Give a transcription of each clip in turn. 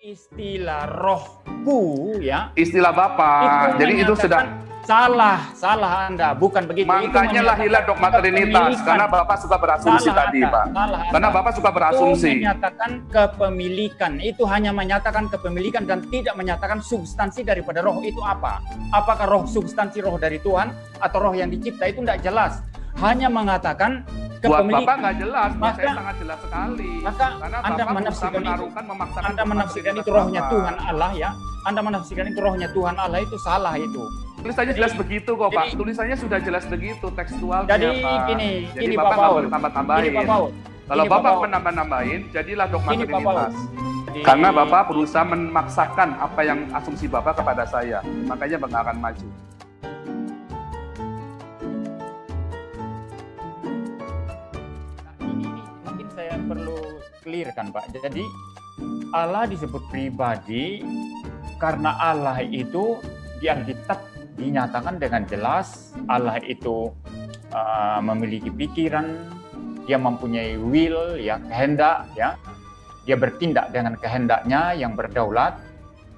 istilah rohku ya istilah bapak jadi itu sudah Salah, salah Anda, bukan begitu. Makanya lahirlah dogma Trinitas, karena Bapak suka berasumsi salah tadi, anda, Pak. Salah karena Bapak suka berasumsi. Itu menyatakan kepemilikan, itu hanya menyatakan kepemilikan dan tidak menyatakan substansi daripada roh itu apa. Apakah roh substansi roh dari Tuhan atau roh yang dicipta itu tidak jelas. Hanya mengatakan Buat Bapak nggak jelas, maka, saya sangat jelas sekali. Maka Karena Anda Bapak menafsirkan itu, memaksakan Anda menafsirkan itu rohnya Bapak. Tuhan Allah ya. Anda menafsirkan itu rohnya Tuhan Allah itu salah itu. Tulisannya jelas begitu kok Pak. Tulisannya sudah jelas begitu tekstualnya jadi, Pak. Gini, jadi gini Bapak nggak boleh tambah-tambahin. Gini Pak Kalau ini, Bapak menambah-nambahin, jadilah dogma Trinitas. Karena Bapak berusaha memaksakan apa yang asumsi Bapak kepada saya. Makanya Bapak akan maju. Clear kan Pak. Jadi Allah disebut pribadi karena Allah itu di Alkitab dinyatakan dengan jelas Allah itu uh, memiliki pikiran, dia mempunyai will ya kehendak ya. Dia bertindak dengan kehendaknya yang berdaulat.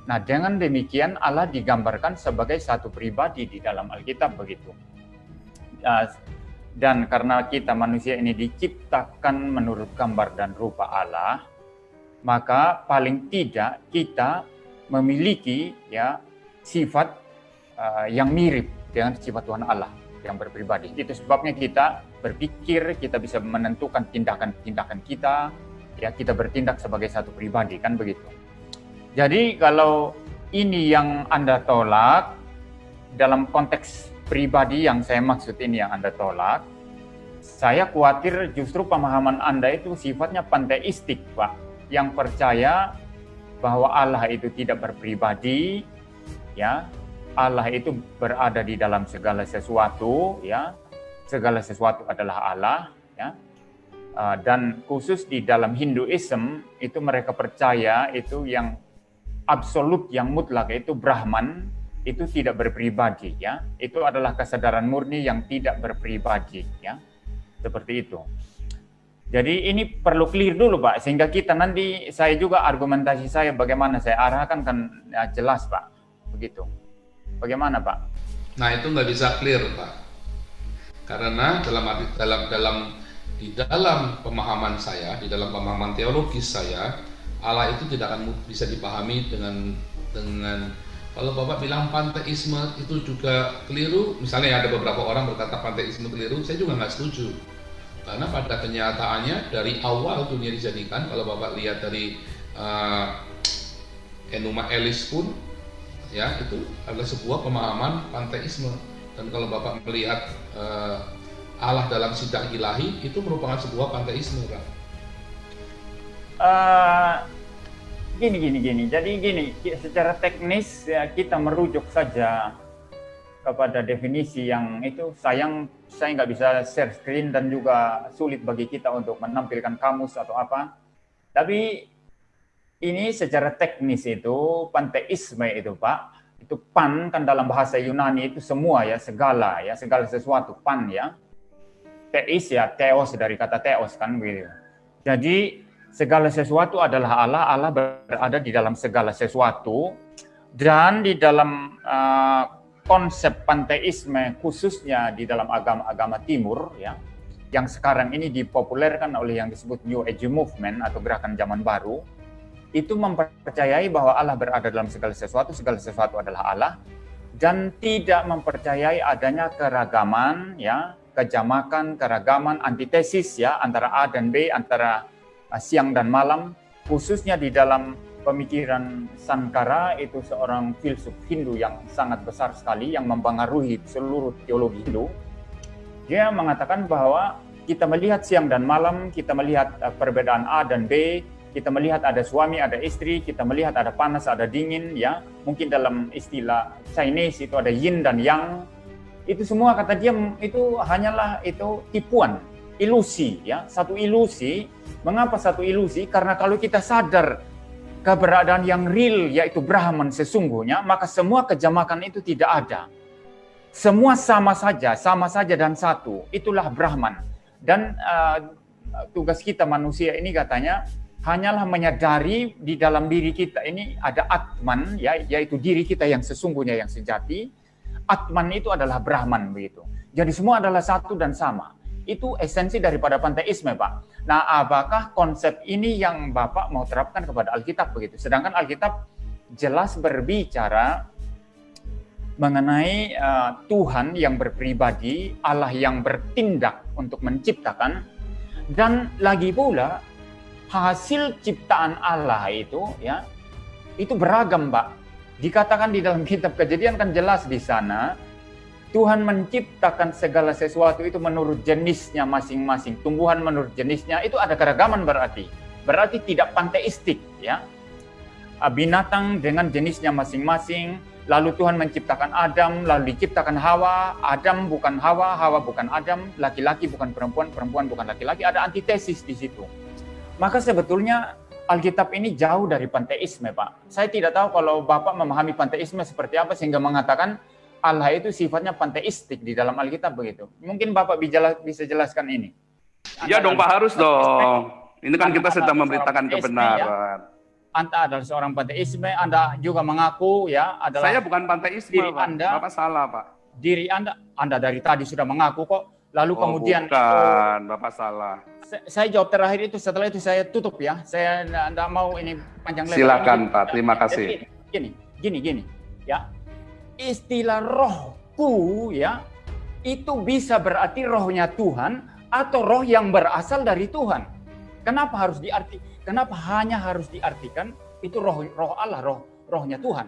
Nah, dengan demikian Allah digambarkan sebagai satu pribadi di dalam Alkitab begitu. Uh, dan karena kita manusia ini diciptakan menurut gambar dan rupa Allah, maka paling tidak kita memiliki ya sifat uh, yang mirip dengan sifat Tuhan Allah yang berpribadi. Itu sebabnya kita berpikir, kita bisa menentukan tindakan-tindakan kita, ya kita bertindak sebagai satu pribadi kan begitu. Jadi kalau ini yang Anda tolak dalam konteks pribadi yang saya maksud ini yang Anda tolak, saya khawatir justru pemahaman Anda itu sifatnya panteistik, Pak, yang percaya bahwa Allah itu tidak berpribadi, ya, Allah itu berada di dalam segala sesuatu, ya, segala sesuatu adalah Allah, ya, uh, dan khusus di dalam Hinduism itu mereka percaya itu yang absolut, yang mutlak itu Brahman, itu tidak berpribadi ya. Itu adalah kesadaran murni yang tidak berpribadi ya. Seperti itu. Jadi ini perlu clear dulu Pak sehingga kita nanti saya juga argumentasi saya bagaimana saya arahkan kan ya, jelas Pak. Begitu. Bagaimana Pak? Nah itu nggak bisa clear Pak. Karena dalam dalam dalam di dalam pemahaman saya di dalam pemahaman teologis saya Allah itu tidak akan bisa dipahami dengan dengan kalau Bapak bilang panteisme itu juga keliru, misalnya ada beberapa orang berkata panteisme keliru, saya juga nggak setuju. Karena pada kenyataannya dari awal dunia dijadikan, kalau Bapak lihat dari uh, Enuma Elis pun, ya itu adalah sebuah pemahaman panteisme. Dan kalau Bapak melihat uh, Allah dalam sidang ilahi, itu merupakan sebuah panteisme, Pak. Uh, gini gini gini. Jadi gini secara teknis ya kita merujuk saja kepada definisi yang itu sayang saya nggak bisa share screen dan juga sulit bagi kita untuk menampilkan kamus atau apa. Tapi ini secara teknis itu panteisme itu pak itu pan kan dalam bahasa Yunani itu semua ya segala ya segala sesuatu pan ya. Teis ya teos dari kata teos kan begitu jadi segala sesuatu adalah Allah, Allah berada di dalam segala sesuatu, dan di dalam uh, konsep panteisme khususnya di dalam agama-agama timur, ya, yang sekarang ini dipopulerkan oleh yang disebut New Age Movement atau gerakan zaman baru, itu mempercayai bahwa Allah berada dalam segala sesuatu, segala sesuatu adalah Allah, dan tidak mempercayai adanya keragaman, ya, kejamakan, keragaman, antitesis ya antara A dan B, antara siang dan malam, khususnya di dalam pemikiran Sankara itu seorang filsuf Hindu yang sangat besar sekali yang mempengaruhi seluruh teologi Hindu. Dia mengatakan bahwa kita melihat siang dan malam, kita melihat ah, perbedaan A dan B, kita melihat ada suami, ada istri, kita melihat ada panas, ada dingin, ya. Mungkin dalam istilah Chinese itu ada yin dan yang. Itu semua kata dia itu hanyalah itu tipuan, ilusi, ya. Satu ilusi Mengapa satu ilusi? Karena kalau kita sadar keberadaan yang real yaitu Brahman sesungguhnya, maka semua kejamakan itu tidak ada. Semua sama saja, sama saja dan satu. Itulah Brahman. Dan uh, tugas kita manusia ini katanya hanyalah menyadari di dalam diri kita ini ada atman ya yaitu diri kita yang sesungguhnya yang sejati atman itu adalah brahman begitu jadi semua adalah satu dan sama itu esensi daripada panteisme Pak. Nah apakah konsep ini yang Bapak mau terapkan kepada Alkitab begitu? Sedangkan Alkitab jelas berbicara mengenai uh, Tuhan yang berpribadi Allah yang bertindak untuk menciptakan. Dan lagi pula hasil ciptaan Allah itu ya itu beragam, Pak. Dikatakan di dalam kitab Kejadian kan jelas di sana Tuhan menciptakan segala sesuatu itu menurut jenisnya masing-masing. Tumbuhan menurut jenisnya itu ada keragaman berarti. Berarti tidak panteistik ya. Binatang dengan jenisnya masing-masing, lalu Tuhan menciptakan Adam, lalu diciptakan Hawa, Adam bukan Hawa, Hawa bukan Adam, laki-laki bukan perempuan, perempuan bukan laki-laki, ada antitesis di situ. Maka sebetulnya Alkitab ini jauh dari panteisme, Pak. Saya tidak tahu kalau Bapak memahami panteisme seperti apa sehingga mengatakan Allah itu sifatnya panteistik di dalam Alkitab begitu. Mungkin Bapak bisa jelaskan ini. Iya dong, Pak harus dong. Ini kan kita sedang memberitakan ya. kebenaran. Ya. Anda adalah seorang panteisme, Anda juga mengaku ya adalah Saya bukan panteisme, diri Pak. Anda. Bapak salah, Pak. Diri Anda, Anda dari tadi sudah mengaku kok. Lalu oh, kemudian bukan, Bapak salah saya jawab terakhir itu setelah itu saya tutup ya. Saya tidak mau ini panjang lebar. Silakan Pak, terima kasih. Gini, gini, gini, ya. Istilah rohku ya itu bisa berarti rohnya Tuhan atau roh yang berasal dari Tuhan. Kenapa harus diarti? Kenapa hanya harus diartikan itu roh roh Allah, roh rohnya Tuhan?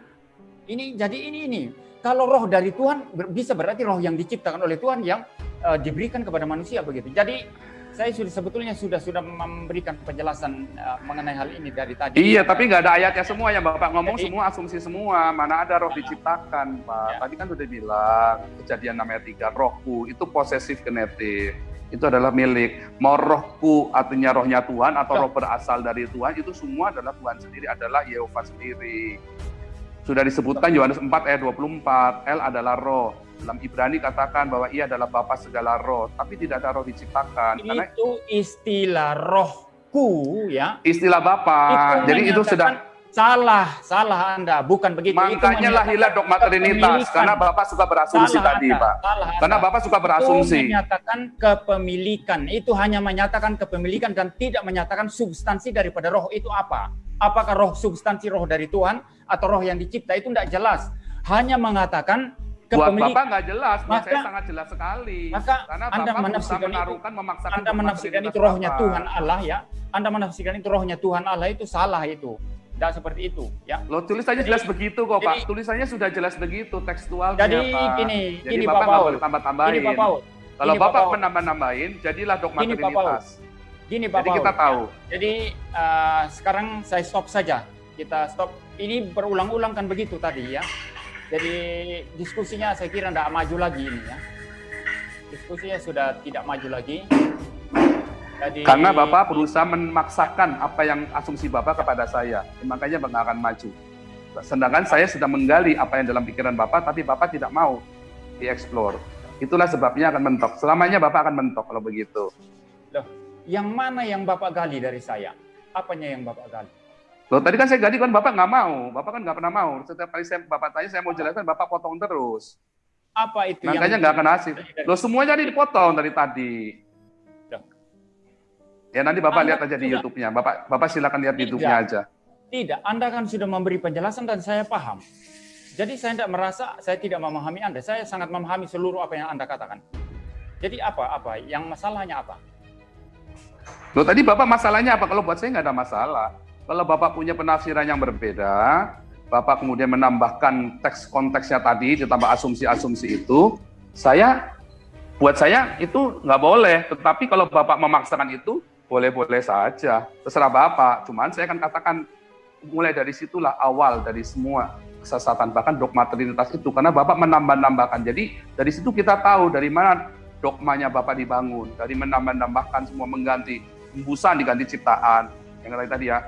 Ini jadi ini ini. Kalau roh dari Tuhan bisa berarti roh yang diciptakan oleh Tuhan yang uh, diberikan kepada manusia begitu. Jadi saya sudah sebetulnya sudah sudah memberikan penjelasan uh, mengenai hal ini dari tadi. Iya, tapi nggak ada ayatnya semua ya Bapak ngomong Jadi, semua asumsi semua. Mana ada roh diciptakan, Pak. Ya. Tadi kan sudah bilang kejadian namanya tiga rohku itu posesif genetik. Itu adalah milik. Mau rohku artinya rohnya Tuhan atau roh berasal dari Tuhan itu semua adalah Tuhan sendiri adalah Yehova sendiri. Sudah disebutkan Yohanes 4 ayat 24, L adalah roh dalam Ibrani katakan bahwa ia adalah Bapa segala roh, tapi tidak ada roh diciptakan. Itu karena istilah rohku ya. Istilah Bapa. Jadi itu sudah salah, salah Anda, bukan begitu. Makanya lahirlah dogma Trinitas karena Bapak suka berasumsi salah tadi, anda, Pak. Salah karena Bapak suka berasumsi. Itu menyatakan kepemilikan, itu hanya menyatakan kepemilikan dan tidak menyatakan substansi daripada roh itu apa. Apakah roh substansi roh dari Tuhan atau roh yang dicipta itu tidak jelas. Hanya mengatakan Buat Bapak nggak jelas, buat maka, saya sangat jelas sekali. Maka Karena Anda Bapak menafsirkan menaruhkan, itu, memaksakan Anda menafsirkan itu rohnya Bapak. Tuhan Allah ya. Anda menafsirkan itu rohnya Tuhan Allah itu salah itu. Tidak seperti itu, ya. Lo tulisannya jadi, jelas begitu kok, jadi, Pak. Tulisannya sudah jelas begitu tekstualnya, jadi, Pak. Gini, jadi gini, Bapak nggak boleh tambah-tambahin. Gini, Pak Paul. Kalau gini, Bapak menambah-nambahin, jadilah dogma gini, Trinitas. Gini, Pak Jadi kita tahu. Jadi uh, sekarang saya stop saja. Kita stop. Ini berulang-ulang kan begitu tadi ya. Jadi diskusinya saya kira tidak maju lagi ini ya. Diskusinya sudah tidak maju lagi. Jadi, Karena Bapak berusaha memaksakan apa yang asumsi Bapak kepada saya, makanya Bapak akan maju. Sedangkan saya sudah menggali apa yang dalam pikiran Bapak, tapi Bapak tidak mau dieksplor. Itulah sebabnya akan mentok. Selamanya Bapak akan mentok kalau begitu. Loh, yang mana yang Bapak gali dari saya? Apanya yang Bapak gali? Loh tadi kan saya gaji kan Bapak nggak mau, Bapak kan nggak pernah mau. Setiap kali saya Bapak tanya saya mau jelaskan, Bapak potong terus. Apa itu? Makanya nggak akan hasil. Loh semuanya dipotong dari tadi. Ya nanti Bapak Anda lihat aja di YouTube-nya. Bapak Bapak silakan lihat di YouTube-nya aja. Tidak, Anda kan sudah memberi penjelasan dan saya paham. Jadi saya tidak merasa saya tidak memahami Anda. Saya sangat memahami seluruh apa yang Anda katakan. Jadi apa? Apa? Yang masalahnya apa? Loh tadi Bapak masalahnya apa? Kalau buat saya nggak ada masalah. Kalau Bapak punya penafsiran yang berbeda, Bapak kemudian menambahkan teks konteksnya tadi, ditambah asumsi-asumsi itu, saya, buat saya itu nggak boleh. Tetapi kalau Bapak memaksakan itu, boleh-boleh saja. Terserah Bapak. Cuman saya akan katakan, mulai dari situlah awal dari semua kesesatan, bahkan dogma Trinitas itu. Karena Bapak menambah-nambahkan. Jadi dari situ kita tahu dari mana dogmanya Bapak dibangun. Dari menambah-nambahkan semua mengganti, embusan diganti ciptaan. Yang tadi ya,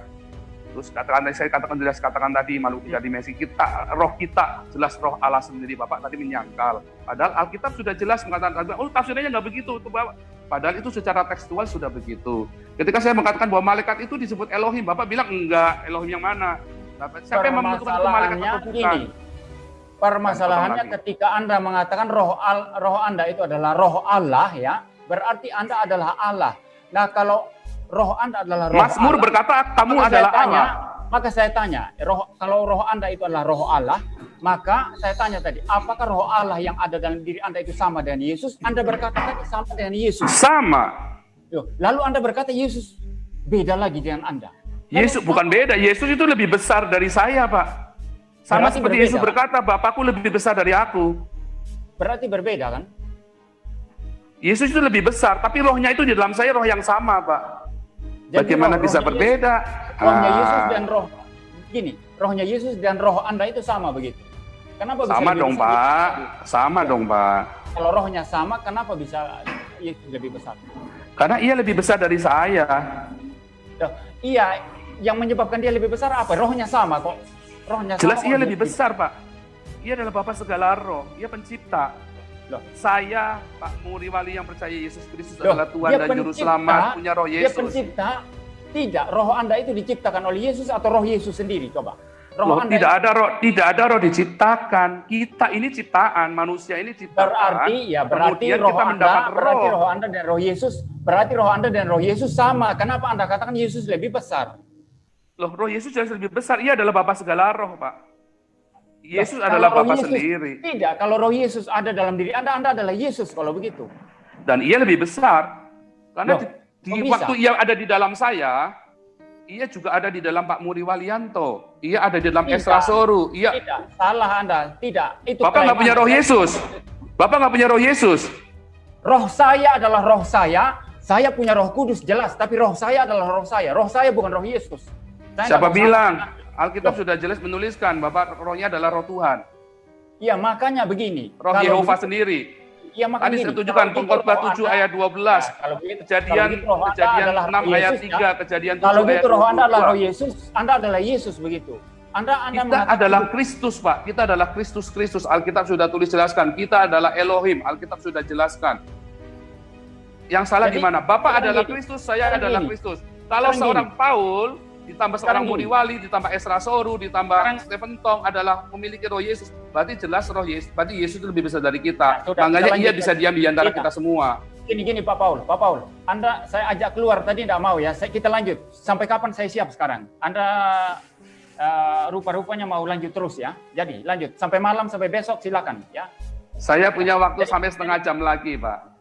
Terus katakan saya katakan jelas katakan tadi makhluk tiga dimensi kita roh kita jelas roh Allah sendiri Bapak tadi menyangkal. Padahal Alkitab sudah jelas mengatakan oh tafsirnya nggak begitu tuh Bapak. Padahal itu secara tekstual sudah begitu. Ketika saya mengatakan bahwa malaikat itu disebut Elohim, Bapak bilang enggak, Elohim yang mana? Siapa yang menentukan itu malaikat atau bukan? Gini, permasalahannya ketika Anda mengatakan roh al, roh Anda itu adalah roh Allah ya, berarti Anda adalah Allah. Nah, kalau roh Anda adalah roh Mazmur Allah, berkata kamu adalah tanya, Allah. Maka saya tanya, roh kalau roh Anda itu adalah roh Allah, maka saya tanya tadi, apakah roh Allah yang ada dalam diri Anda itu sama dengan Yesus? Anda berkata tadi sama dengan Yesus. Sama. Lalu Anda berkata Yesus beda lagi dengan Anda. Yesus bukan beda, Yesus itu lebih besar dari saya, Pak. Sama berarti seperti berbeda, Yesus berkata, Bapakku lebih besar dari aku. Berarti berbeda kan? Yesus itu lebih besar, tapi rohnya itu di dalam saya roh yang sama, Pak. Jadi Bagaimana roh, bisa berbeda? Yesus, rohnya ah. Yesus dan roh gini, rohnya Yesus dan roh Anda itu sama begitu. Kenapa bisa sama dong, besar? Pak. Sama ya. dong, Pak. Kalau rohnya sama, kenapa bisa Yesus lebih besar? Karena ia lebih besar dari saya. Loh, iya, yang menyebabkan dia lebih besar apa? Rohnya sama kok. Rohnya Jelas sama ia lebih besar, Pak. Ia adalah Bapak segala roh. Ia pencipta. Loh. Saya, Pak Muri Wali yang percaya Yesus Kristus adalah Tuhan dan Juru Selamat, punya roh Yesus. Dia pencipta, tidak. Roh Anda itu diciptakan oleh Yesus atau roh Yesus sendiri? Coba. Roh Loh, tidak ada roh, tidak ada roh diciptakan. Kita ini ciptaan, manusia ini ciptaan. Berarti ya berarti roh kita Anda, roh. berarti roh Anda dan roh Yesus, berarti roh Anda dan roh Yesus sama. Kenapa Anda katakan Yesus lebih besar? Loh, roh Yesus jelas lebih besar. Ia adalah Bapa segala roh, Pak. Yesus Loh, adalah Bapa sendiri. Tidak, kalau roh Yesus ada dalam diri Anda, Anda adalah Yesus kalau begitu. Dan ia lebih besar. Karena Loh, di, di waktu ia ada di dalam saya, ia juga ada di dalam Pak Muri Walianto. Ia ada di dalam tidak, Esra Soru. Ia... Tidak, salah Anda. Tidak. Itu Bapak nggak punya roh Yesus. Bapak nggak punya roh Yesus. Roh saya adalah roh saya. Saya punya roh kudus jelas. Tapi roh saya adalah roh saya. Roh saya bukan roh Yesus. Saya Siapa bilang? Alkitab sudah jelas menuliskan Bapak rohnya adalah roh Tuhan. Iya makanya begini. Roh Yehova sendiri. Iya makanya Tadi saya tunjukkan pengkhotbah 7 ayat 12. Nah, kalau begitu, kejadian kalau begitu kejadian 6 ayat 3, ya? kejadian 7 kalau begitu roh Anda adalah roh Yesus, Anda adalah Yesus begitu. Anda Anda kita adalah Kristus, Pak. Kita adalah Kristus Kristus. Alkitab sudah tulis jelaskan. Kita adalah Elohim. Alkitab sudah jelaskan. Yang salah di mana? Bapak adalah Kristus, saya adalah Kristus. Kalau seorang Paul ditambah seorang Budi Wali, ditambah Esra Soru, ditambah Sekarang, Stephen Tong adalah memiliki roh Yesus. Berarti jelas roh Yesus, berarti Yesus itu lebih besar dari kita. Nah, sudah, Makanya ia bisa diam di antara kita, kita semua. Gini gini Pak Paul, Pak Paul, Anda saya ajak keluar tadi tidak mau ya. Saya, kita lanjut. Sampai kapan saya siap sekarang? Anda uh, rupa-rupanya mau lanjut terus ya. Jadi lanjut sampai malam sampai besok silakan ya. Saya punya waktu Jadi, sampai setengah jam lagi Pak.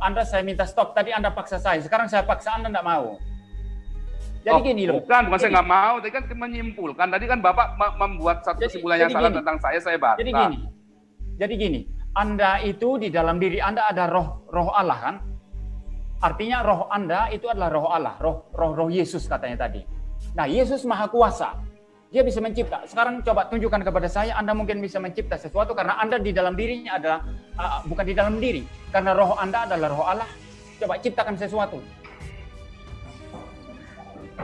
Anda saya minta stop. Tadi Anda paksa saya. Sekarang saya paksa Anda tidak mau. Jadi oh, gini loh. Bukan, bukan saya nggak mau. Tadi kan menyimpulkan. Tadi kan Bapak membuat satu kesimpulan yang salah gini, tentang saya, saya baca. Jadi gini. Jadi gini. Anda itu di dalam diri Anda ada roh roh Allah kan? Artinya roh Anda itu adalah roh Allah, roh roh roh Yesus katanya tadi. Nah, Yesus Maha Kuasa. Dia bisa mencipta. Sekarang coba tunjukkan kepada saya Anda mungkin bisa mencipta sesuatu karena Anda di dalam dirinya adalah uh, bukan di dalam diri. Karena roh Anda adalah roh Allah. Coba ciptakan sesuatu.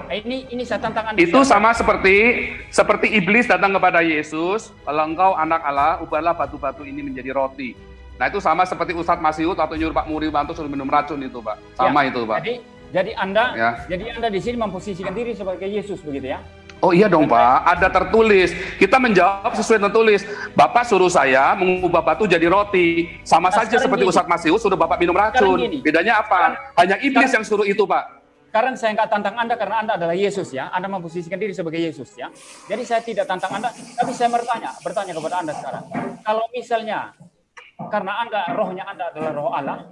Eh, ini ini saya tantang Anda. Itu sama seperti seperti iblis datang kepada Yesus, kalau engkau anak Allah, ubahlah batu-batu ini menjadi roti. Nah itu sama seperti Ustadz Masiut atau nyuruh Pak Muri Bantu suruh minum racun itu Pak. Sama ya, itu Pak. Jadi jadi Anda ya. jadi Anda di sini memposisikan diri sebagai Yesus begitu ya? Oh iya dong Pak, ada tertulis. Kita menjawab sesuai tertulis. Bapak suruh saya mengubah batu jadi roti. Sama nah, saja seperti Ustadz Masiut suruh Bapak minum racun. Bedanya apa? Hanya iblis sekarang, yang suruh itu Pak. Sekarang saya nggak tantang Anda karena Anda adalah Yesus ya. Anda memposisikan diri sebagai Yesus ya. Jadi saya tidak tantang Anda, tapi saya bertanya, bertanya kepada Anda sekarang. Kalau misalnya karena Anda rohnya Anda adalah roh Allah,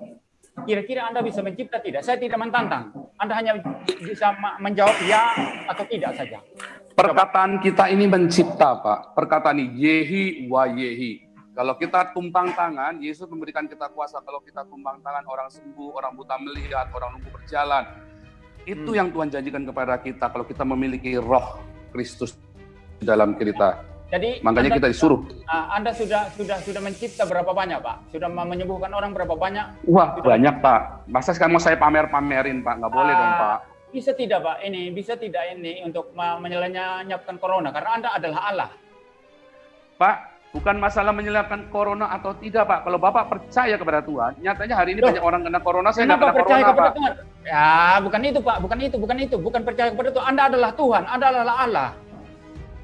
kira-kira Anda bisa mencipta tidak? Saya tidak mentantang. Anda hanya bisa menjawab ya atau tidak saja. Perkataan kita ini mencipta, Pak. Perkataan ini yehi wa yehi. Kalau kita tumpang tangan, Yesus memberikan kita kuasa. Kalau kita tumpang tangan, orang sembuh, orang buta melihat, orang lumpuh berjalan. Itu hmm. yang Tuhan janjikan kepada kita kalau kita memiliki roh Kristus di dalam kita. Jadi makanya anda, kita disuruh. Ah, anda sudah sudah sudah mencipta berapa banyak, Pak? Sudah menyembuhkan orang berapa banyak? Wah, sudah banyak, Pak. Masa sekarang mau saya pamer-pamerin, Pak? Nggak boleh dong, ah, Pak. Bisa tidak, Pak? Ini bisa tidak ini untuk menyelesaikan corona karena Anda adalah Allah. Pak, Bukan masalah menyelamatkan corona atau tidak, Pak. Kalau Bapak percaya kepada Tuhan, nyatanya hari ini Loh, banyak orang kena corona, saya nggak kena percaya corona, kepada Pak. Tuhan? Ya, bukan itu Pak, bukan itu, bukan itu, bukan percaya kepada Tuhan. Anda adalah Tuhan, Anda adalah Allah.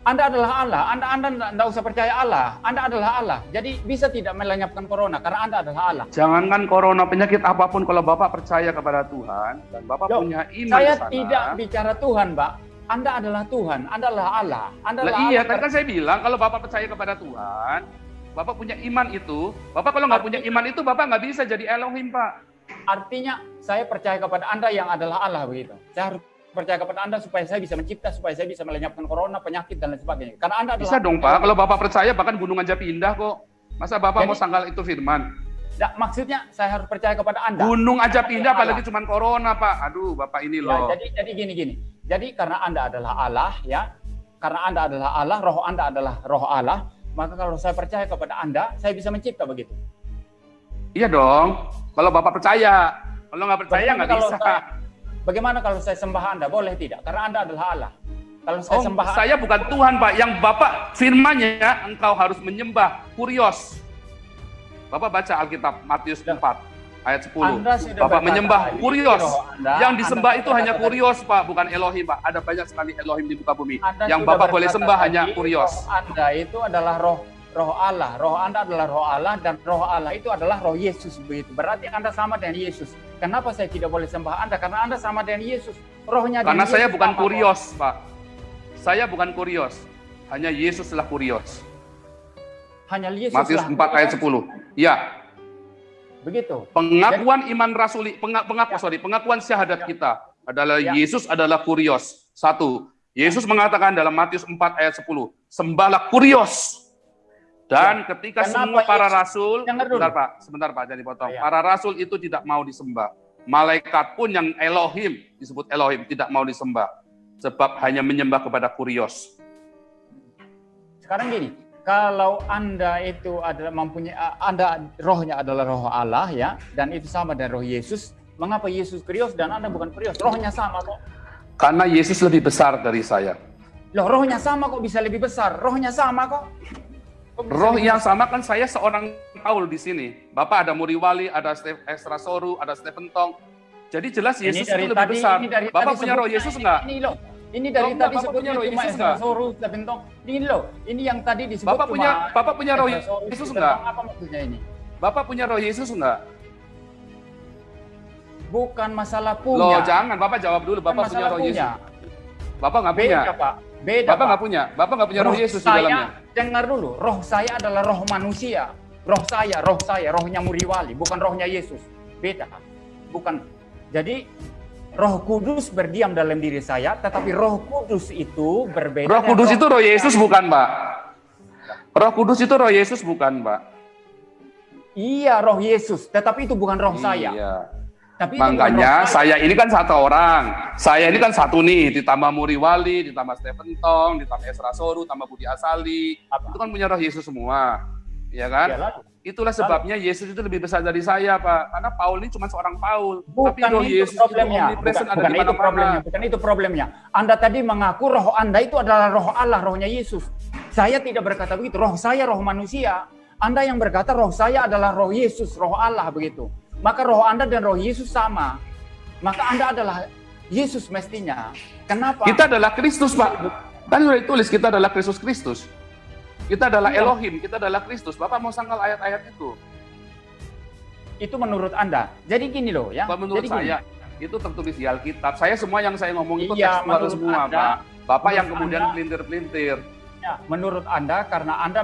Anda adalah Allah, Anda Anda tidak usah percaya Allah. Anda adalah Allah. Jadi bisa tidak melenyapkan corona karena Anda adalah Allah. Jangankan corona, penyakit apa pun, kalau Bapak percaya kepada Tuhan, dan Bapak Loh, punya iman Saya sana, tidak bicara Tuhan, Pak. Anda adalah Tuhan, Anda adalah Allah. Anda Lah adalah iya, Allah. tadi kan saya bilang kalau Bapak percaya kepada Tuhan, Bapak punya iman itu, Bapak kalau nggak punya iman itu, Bapak nggak bisa jadi Elohim, Pak. Artinya saya percaya kepada Anda yang adalah Allah begitu. Saya harus percaya kepada Anda supaya saya bisa mencipta, supaya saya bisa melenyapkan corona, penyakit dan lain sebagainya. Karena Anda adalah Bisa dong, Pak. Kalau Bapak percaya, bahkan gunung aja pindah kok. Masa Bapak Jadi- mau sangkal itu firman? Nggak, maksudnya saya harus percaya kepada Anda. Gunung aja pindah, apalagi cuma corona, Pak. Aduh, Bapak ini Ya, loh. jadi jadi gini gini. Jadi karena Anda adalah Allah ya, karena Anda adalah Allah, roh Anda adalah roh Allah, maka kalau saya percaya kepada Anda, saya bisa mencipta begitu. Iya dong. Kalau Bapak percaya. Kalau nggak percaya nggak bisa. saya- Bagaimana kalau saya sembah Anda? Boleh tidak? Karena Anda adalah Allah. Kalau saya Oh, sembah saya bukan Tuhan, Pak. Yang Bapak firmannya, engkau harus menyembah kurios. Bapak baca Alkitab Matius Ya. 4 ayat 10. Anda sudah Bapak menyembah kurios. yang disembah itu hanya kurios, Pak, bukan Elohim, Pak. Ada banyak sekali Elohim di muka bumi. Anda yang Bapak boleh sembah tadi, hanya kurios. Anda itu adalah roh roh Allah. Roh Anda adalah roh Allah dan roh Allah itu adalah roh Yesus begitu. Berarti Anda sama dengan Yesus. Kenapa saya tidak boleh sembah Anda? Karena Anda sama dengan Yesus. Rohnya Karena saya Yesus bukan kurios, Pak. Saya bukan kurios. Hanya Yesus lah kurios. Hanya Yesus Matius lah. 4 ayat 10. Ya, Begitu. pengakuan iman rasuli, penga, pengaku, Ya. sorry, pengakuan syahadat Ya. kita adalah Ya. Yesus adalah kurios. Satu, Yesus mengatakan dalam Matius 4 ayat 10, sembahlah kurios. Dan ketika Ya. Kenapa semua para Yesus- rasul, sebentar Pak, sebentar Pak, jangan dipotong. Ya. Para rasul itu tidak mau disembah. Malaikat pun yang Elohim, disebut Elohim, tidak mau disembah. Sebab hanya menyembah kepada kurios. Sekarang gini, kalau Anda itu adalah mempunyai Anda rohnya adalah roh Allah ya dan itu sama dengan roh Yesus, mengapa Yesus krios dan Anda bukan krios? Rohnya sama kok. Karena Yesus lebih besar dari saya. Loh, rohnya sama kok bisa lebih besar. Rohnya sama kok. Kok Roh yang besar? sama kan saya seorang Paul di sini. Bapak ada Muri Wali, ada Esra Soru, ada Stephen Tong. Jadi jelas Ini Yesus dari itu lebih tadi, besar. ini dari Bapak punya roh Yesus ini- enggak? Ini loh. Ini dari Oh, tadi Bapak punya sebutnya roh Yesus enggak? Soru, Bentong. Ini loh. Ini yang tadi disebut Bapak punya Bapak punya roh Yesus enggak? Apa maksudnya ini? Bapak punya roh Yesus enggak? Bukan masalah Loh, punya. jangan. Bapak jawab dulu. Bapak punya roh punya. Yesus. Bapak nggak punya. Beda, Pak. Beda, Bapak Pak. nggak punya. Bapak nggak punya roh, Yesus di saya, dalamnya. Dengar dulu, roh saya adalah roh manusia. Roh saya, roh saya, rohnya Muriwali, bukan rohnya Yesus. Beda. Bukan. Jadi Roh Kudus berdiam dalam diri saya, tetapi Roh Kudus itu berbeda. Roh Kudus itu roh saya. Yesus bukan, Pak. Roh Kudus itu roh Yesus bukan, Pak. Iya, roh Yesus, tetapi itu bukan roh saya. Iya. Tapi itu bukan Makanya roh saya. saya ini kan satu orang. Saya ini kan satu nih, ditambah Muri Wali, ditambah Stephen Tong, ditambah Esra Soru, tambah Budi Asali. Apa? Itu kan punya roh Yesus semua. Ya kan? Ya, lalu. Itulah sebabnya Yesus itu lebih besar dari saya, Pak. Karena Paul ini cuma seorang Paul. Bukan Tapi roh itu Yesus problemnya. itu Bukan, bukan itu problemnya. Bukan itu problemnya. Anda tadi mengaku roh Anda itu adalah roh Allah, rohnya Yesus. Saya tidak berkata begitu. Roh saya roh manusia. Anda yang berkata roh saya adalah roh Yesus, roh Allah begitu. Maka roh Anda dan roh Yesus sama. Maka Anda adalah Yesus mestinya. Kenapa? Kita adalah Kristus, Pak. Kan sudah ditulis kita adalah Kristus Kristus. Kita adalah Iya. Elohim, kita adalah Kristus. Bapak mau sangkal ayat-ayat itu? Itu menurut Anda. Jadi gini loh ya. Pak, menurut Jadi gini. saya itu tertulis di Alkitab. Saya semua yang saya ngomong itu Iya, menurut semua, Anda- Pak. Bapak yang kemudian pelintir-pelintir. Ya, menurut Anda karena Anda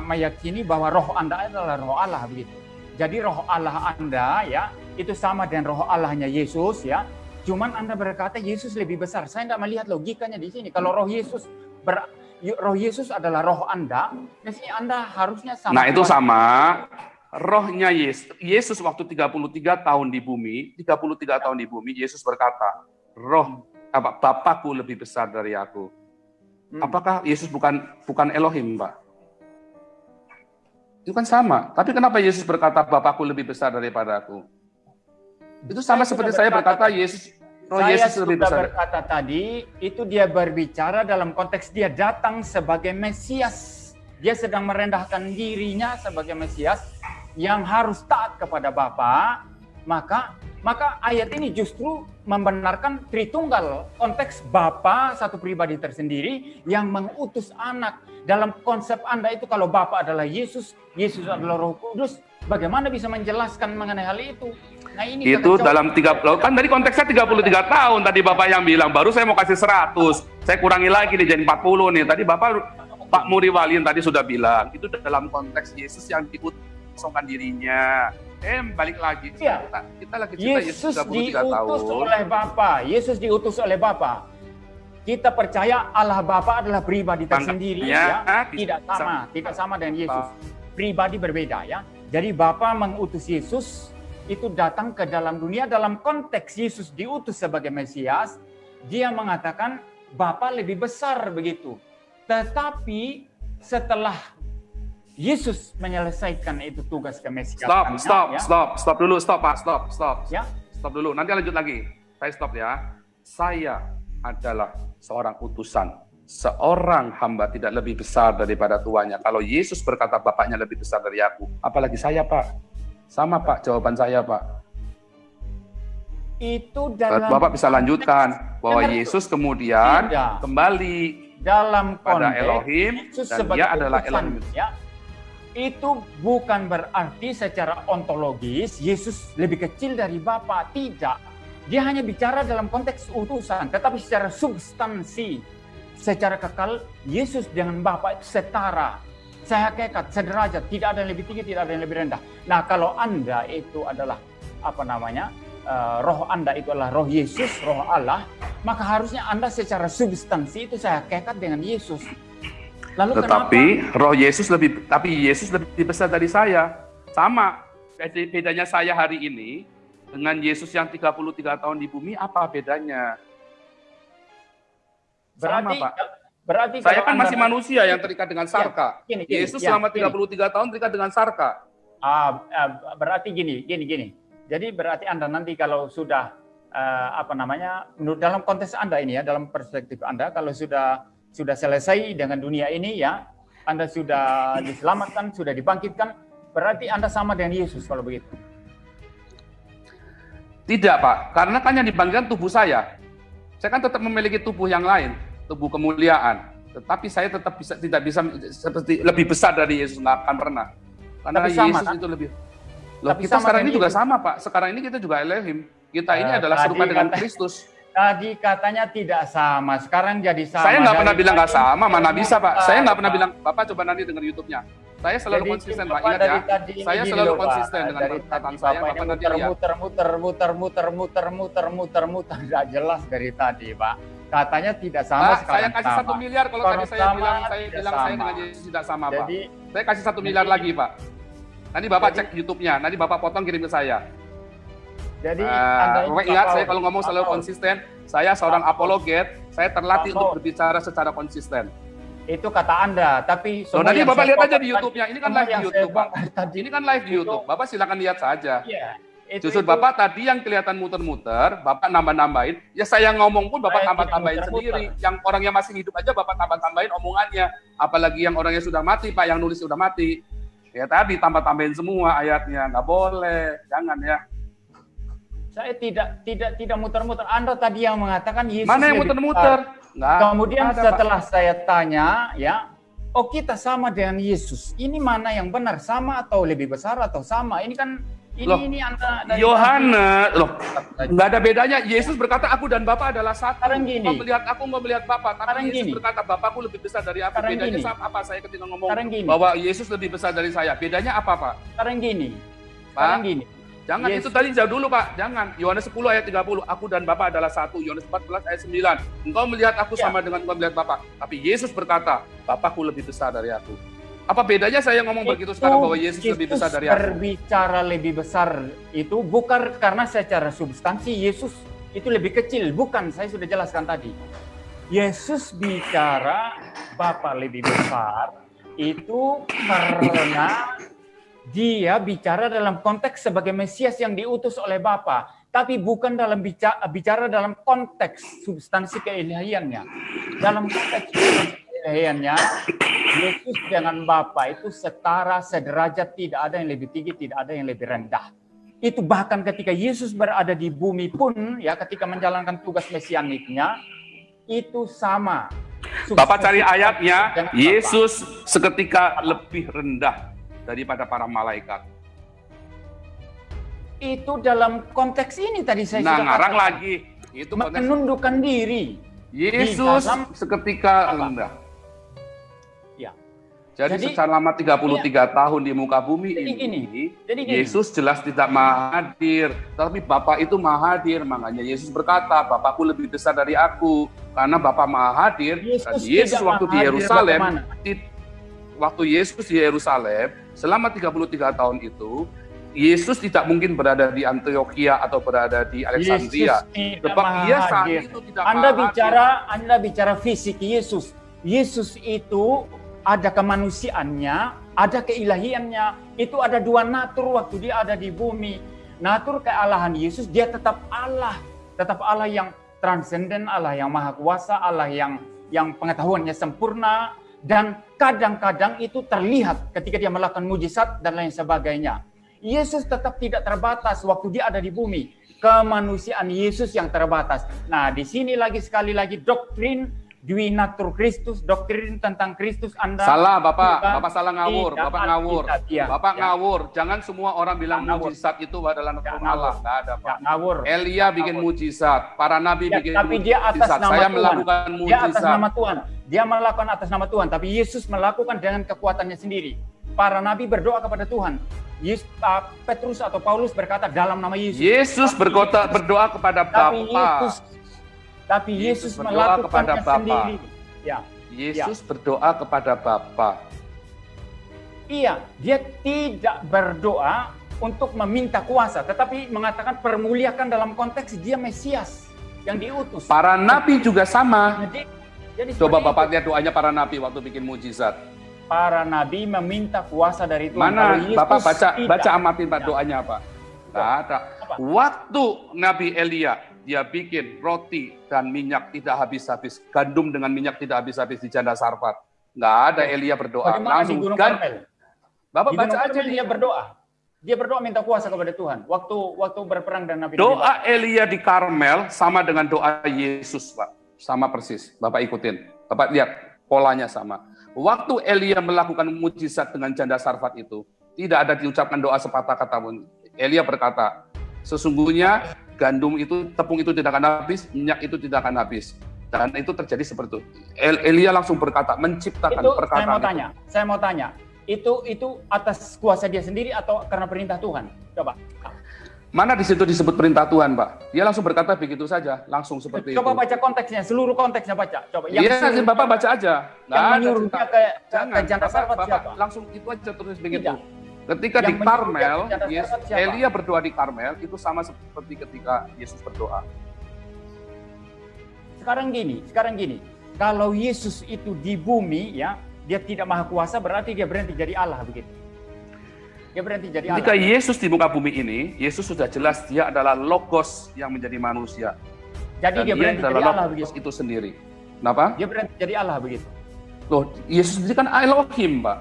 meyakini bahwa roh Anda adalah roh Allah begitu. Jadi roh Allah Anda ya itu sama dengan roh Allahnya Yesus ya. Cuman Anda berkata Yesus lebih besar. Saya tidak melihat logikanya di sini. Kalau roh Yesus ber, roh Yesus adalah roh Anda, mestinya Anda harusnya sama. Nah, itu sama. Rohnya Yesus, Yesus waktu 33 tahun di bumi, 33 tahun di bumi, Yesus berkata, roh apa Bapakku lebih besar dari aku. Hmm. Apakah Yesus bukan bukan Elohim, Pak? Itu kan sama. Tapi kenapa Yesus berkata Bapakku lebih besar daripada aku? Itu sama Saya seperti saya berkata Yesus roh Saya Yesus lebih sudah besar. berkata tadi, itu dia berbicara dalam konteks dia datang sebagai Mesias Dia sedang merendahkan dirinya sebagai Mesias yang harus taat kepada Bapa, maka maka ayat ini justru membenarkan Tritunggal, konteks Bapa satu pribadi tersendiri yang mengutus anak. Dalam konsep Anda itu kalau Bapa adalah Yesus, Yesus adalah Roh Kudus, bagaimana bisa menjelaskan mengenai hal itu? Nah, ini itu dalam tiga kan dari konteksnya 33 tahun tadi Bapak yang bilang baru saya mau kasih 100. Saya kurangi lagi nih jadi 40 nih. Tadi Bapak Pak Muri Walin tadi sudah bilang itu dalam konteks Yesus yang diutuskan dirinya eh balik lagi ya. kita, kita lagi cerita Yesus, Yesus diutus tahun. oleh Bapa Yesus diutus oleh Bapa kita percaya Allah Bapa adalah pribadi tersendiri ya, ya. tidak sama tidak sama dengan Yesus pribadi berbeda ya jadi Bapa mengutus Yesus itu datang ke dalam dunia dalam konteks Yesus diutus sebagai Mesias dia mengatakan Bapa lebih besar begitu tetapi setelah Yesus menyelesaikan itu tugas kemesiasan. Stop, stop, ya. stop, stop dulu, stop Pak, stop, stop. Ya. Stop dulu, nanti lanjut lagi. Saya stop ya. Saya adalah seorang utusan. Seorang hamba tidak lebih besar daripada tuannya. Kalau Yesus berkata bapaknya lebih besar dari aku, apalagi saya Pak. Sama Pak, jawaban saya Pak. Itu dalam Bapak bisa lanjutkan bahwa Yesus kemudian tidak. kembali dalam pada Elohim Yesus dan dia adalah Elohim. Ya itu bukan berarti secara ontologis Yesus lebih kecil dari Bapa. Tidak. Dia hanya bicara dalam konteks utusan, tetapi secara substansi, secara kekal, Yesus dengan Bapa itu setara. Saya hakikat, sederajat, tidak ada yang lebih tinggi, tidak ada yang lebih rendah. Nah, kalau Anda itu adalah apa namanya? Uh, roh Anda itu adalah roh Yesus, roh Allah, maka harusnya Anda secara substansi itu saya hakikat dengan Yesus. Lalu Tetapi kenapa? roh Yesus lebih tapi Yesus lebih besar dari saya. Sama. Bedanya saya hari ini dengan Yesus yang 33 tahun di bumi apa bedanya? Berarti Sama, Pak. Berarti saya kan masih manusia yang terikat dengan iya, sarka. Ya, gini, gini, Yesus ya, selama 33 gini. tahun terikat dengan sarka. Ah, ah, berarti gini, gini, gini. Jadi berarti Anda nanti kalau sudah uh, apa namanya dalam konteks Anda ini ya, dalam perspektif Anda kalau sudah sudah selesai dengan dunia ini ya, Anda sudah diselamatkan, sudah dibangkitkan, berarti Anda sama dengan Yesus kalau begitu. Tidak Pak, karena kan yang dibangkitkan tubuh saya. Saya kan tetap memiliki tubuh yang lain, tubuh kemuliaan. Tetapi saya tetap bisa tidak bisa seperti lebih besar dari Yesus nggak akan pernah. Karena Tapi sama, Yesus kan? itu lebih. Loh, Tapi kita sekarang ini juga sama Pak. Sekarang ini kita juga Elohim. Kita ini uh, adalah serupa dengan Kristus. Tadi katanya tidak sama, sekarang jadi sama. Saya nggak pernah bilang nggak sama, mana bisa Pak. Saya nggak pernah bilang, Bapak coba nanti dengar YouTube-nya. Saya selalu jadi, konsisten Pak, ingat ya. Saya selalu loh, konsisten dengan perkataan saya, Bapak nanti muter, muter, muter, muter, muter, muter, muter, muter, muter, tidak jelas dari tadi Pak. Katanya tidak sama Pak, saya kasih satu miliar kalau tadi saya bilang, saya bilang saya dengan Yesus tidak sama Pak. Saya kasih satu miliar lagi Pak. Nanti Bapak cek YouTube-nya, nanti Bapak potong kirim ke saya. Jadi uh, ingat saya kalau ngomong selalu konsisten, saya seorang apologet, saya terlatih untuk berbicara secara konsisten. Itu kata Anda, tapi so, nanti Bapak lihat aja di YouTube-nya. Ini kan live di YouTube, Pak. Ini kan live di YouTube. Bapak silakan lihat saja. Iya. Itu, Justru itu, Bapak tadi yang kelihatan muter-muter, Bapak nambah-nambahin, ya saya ngomong pun Bapak tambah-tambahin sendiri. Yang orang yang masih hidup aja Bapak tambah-tambahin omongannya. Apalagi yang orangnya sudah mati, Pak, yang nulis sudah mati. Ya tadi tambah-tambahin semua ayatnya, nggak boleh, jangan ya. Saya tidak tidak tidak muter-muter. Anda tadi yang mengatakan Yesus Mana yang muter-muter? Kemudian ada, setelah Pak. saya tanya, ya, oh kita sama dengan Yesus. Ini mana yang benar? Sama atau lebih besar atau sama? Ini kan ini loh, ini anda Yohanes loh nggak ada bedanya Yesus berkata aku dan Bapa adalah satu Sekarang gini. mau melihat aku mau melihat Bapa tapi Sekarang Yesus gini. berkata Bapakku lebih besar dari aku Sekarang bedanya gini. apa saya ketika ngomong bahwa Yesus lebih besar dari saya bedanya apa Pak Sekarang gini Sekarang Pak, gini Jangan yes. itu tadi jauh dulu Pak, jangan. Yohanes 10 ayat 30, aku dan Bapa adalah satu. Yohanes 14 ayat 9, engkau melihat aku ya. sama dengan engkau melihat Bapa. Tapi Yesus berkata, Bapakku lebih besar dari aku. Apa bedanya saya ngomong itu, begitu sekarang bahwa Yesus, lebih besar dari aku? berbicara lebih besar itu bukan karena secara substansi Yesus itu lebih kecil. Bukan, saya sudah jelaskan tadi. Yesus bicara Bapa lebih besar itu karena dia bicara dalam konteks sebagai Mesias yang diutus oleh Bapa, tapi bukan dalam bicara, bicara dalam konteks substansi keilahiannya. Dalam konteks keilihiannya, Yesus dengan Bapa itu setara, sederajat, tidak ada yang lebih tinggi, tidak ada yang lebih rendah. Itu bahkan ketika Yesus berada di bumi pun, ya ketika menjalankan tugas mesianiknya, itu sama. Bapak cari ayatnya. Yesus seketika lebih rendah daripada para malaikat. Itu dalam konteks ini tadi saya Nah, sudah ngarang katakan. lagi. Itu konteks menundukkan diri. Yesus Di dalam- seketika rendah. Jadi, Jadi- selama 33 tahun di muka bumi Jadi ini, gini, jadi gini. Yesus jelas tidak maha hadir, tapi Bapa itu maha hadir. Makanya Yesus berkata, Bapakku lebih besar dari aku, karena Bapa maha hadir. Yesus Dan Yesus waktu di Yerusalem, waktu Yesus di Yerusalem selama 33 tahun itu, Yesus tidak mungkin berada di Antioquia atau berada di Alexandria. Sebab dia saat itu tidak Anda maha bicara, Anda bicara fisik Yesus. Yesus itu ada kemanusiaannya, ada keilahiannya. Itu ada dua natur waktu dia ada di bumi. Natur kealahan Yesus, dia tetap Allah, tetap Allah yang transenden, Allah yang maha kuasa, Allah yang yang pengetahuannya sempurna dan kadang-kadang itu terlihat ketika dia melakukan mujizat dan lain sebagainya. Yesus tetap tidak terbatas waktu dia ada di bumi. Kemanusiaan Yesus yang terbatas. Nah, di sini lagi sekali lagi doktrin Dwi Natur Kristus, doktrin tentang Kristus Anda Salah Bapak, Bapak salah ngawur, tidak Bapak ngawur. Ya. Bapak Ya. ngawur. Jangan semua orang bilang Ya, ngawur. mujizat itu adalah Ya, ngawur. Allah. Nggak ada Ya, Pak. ngawur. Elia bikin ngawur. mujizat, para nabi Ya, bikin tapi dia atas mujizat. nama Saya Tuhan. melakukan Dia atas mujizat. nama Tuhan. Dia melakukan atas nama Tuhan, tapi Yesus melakukan dengan kekuatannya sendiri. Para nabi berdoa kepada Tuhan. Yesus, uh, Petrus atau Paulus berkata dalam nama Yesus. Yesus Tapi berkota Yesus- berdoa kepada tapi Bapa. Yesus tapi Yesus Yesus, berdoa kepada Bapa. sendiri. Ya, Yesus berdoa kepada Bapa. iya, dia tidak berdoa untuk meminta kuasa, tetapi mengatakan permuliakan dalam konteks dia Mesias yang diutus. Para nabi juga sama. Jadi, jadi Coba Bapak lihat doanya para nabi waktu bikin mujizat. para nabi meminta kuasa dari Tuhan. Mana Bapak baca tidak. baca amatin Pak Ya. doanya Pak. Nggak ada. Apa? Waktu Nabi Elia dia bikin roti dan minyak tidak habis-habis, gandum dengan minyak tidak habis-habis di janda Sarfat. Nggak ada Elia berdoa, Bagaimana di langsung Gunung gan. Karmel? Bapak Di baca aja di dia berdoa. Dia berdoa minta kuasa kepada Tuhan. Waktu waktu berperang dan Nabi doa Elia di Karmel sama dengan doa Yesus, Pak. Sama persis. Bapak ikutin. Bapak lihat polanya sama. Waktu Elia melakukan mujizat dengan janda Sarfat itu, tidak ada diucapkan doa sepatah kata pun. Elia berkata, sesungguhnya gandum itu, tepung itu tidak akan habis, minyak itu tidak akan habis. Dan itu terjadi seperti itu. El- Elia langsung berkata, menciptakan itu saya perkataan mau itu. tanya, saya mau tanya, itu itu atas kuasa dia sendiri atau karena perintah Tuhan? Coba. Mana di situ disebut perintah Tuhan, Pak? Dia langsung berkata begitu saja, langsung seperti Coba itu. baca konteksnya, seluruh konteksnya baca. Coba. Iya, Bapak baca aja. Nggak Yang menyuruh dia ke, Jangan, ke Bapak, Sarfat Bapak siapa? langsung itu aja terus begitu. Tidak. Ketika Yang di Karmel, dia ke janda Yes- Sarfat siapa? Elia berdoa di Karmel itu sama seperti ketika Yesus berdoa. Sekarang gini, sekarang gini. Kalau Yesus itu di bumi ya, dia tidak maha kuasa berarti dia berhenti jadi Allah begitu. Dia berhenti jadi Ketika Allah. Yesus di muka bumi ini, Yesus sudah jelas dia adalah logos yang menjadi manusia. Jadi Dan dia berhenti jadi Allah logos begitu. itu sendiri. Kenapa? Dia berhenti jadi Allah begitu. Loh, Yesus sendiri kan Elohim, Pak.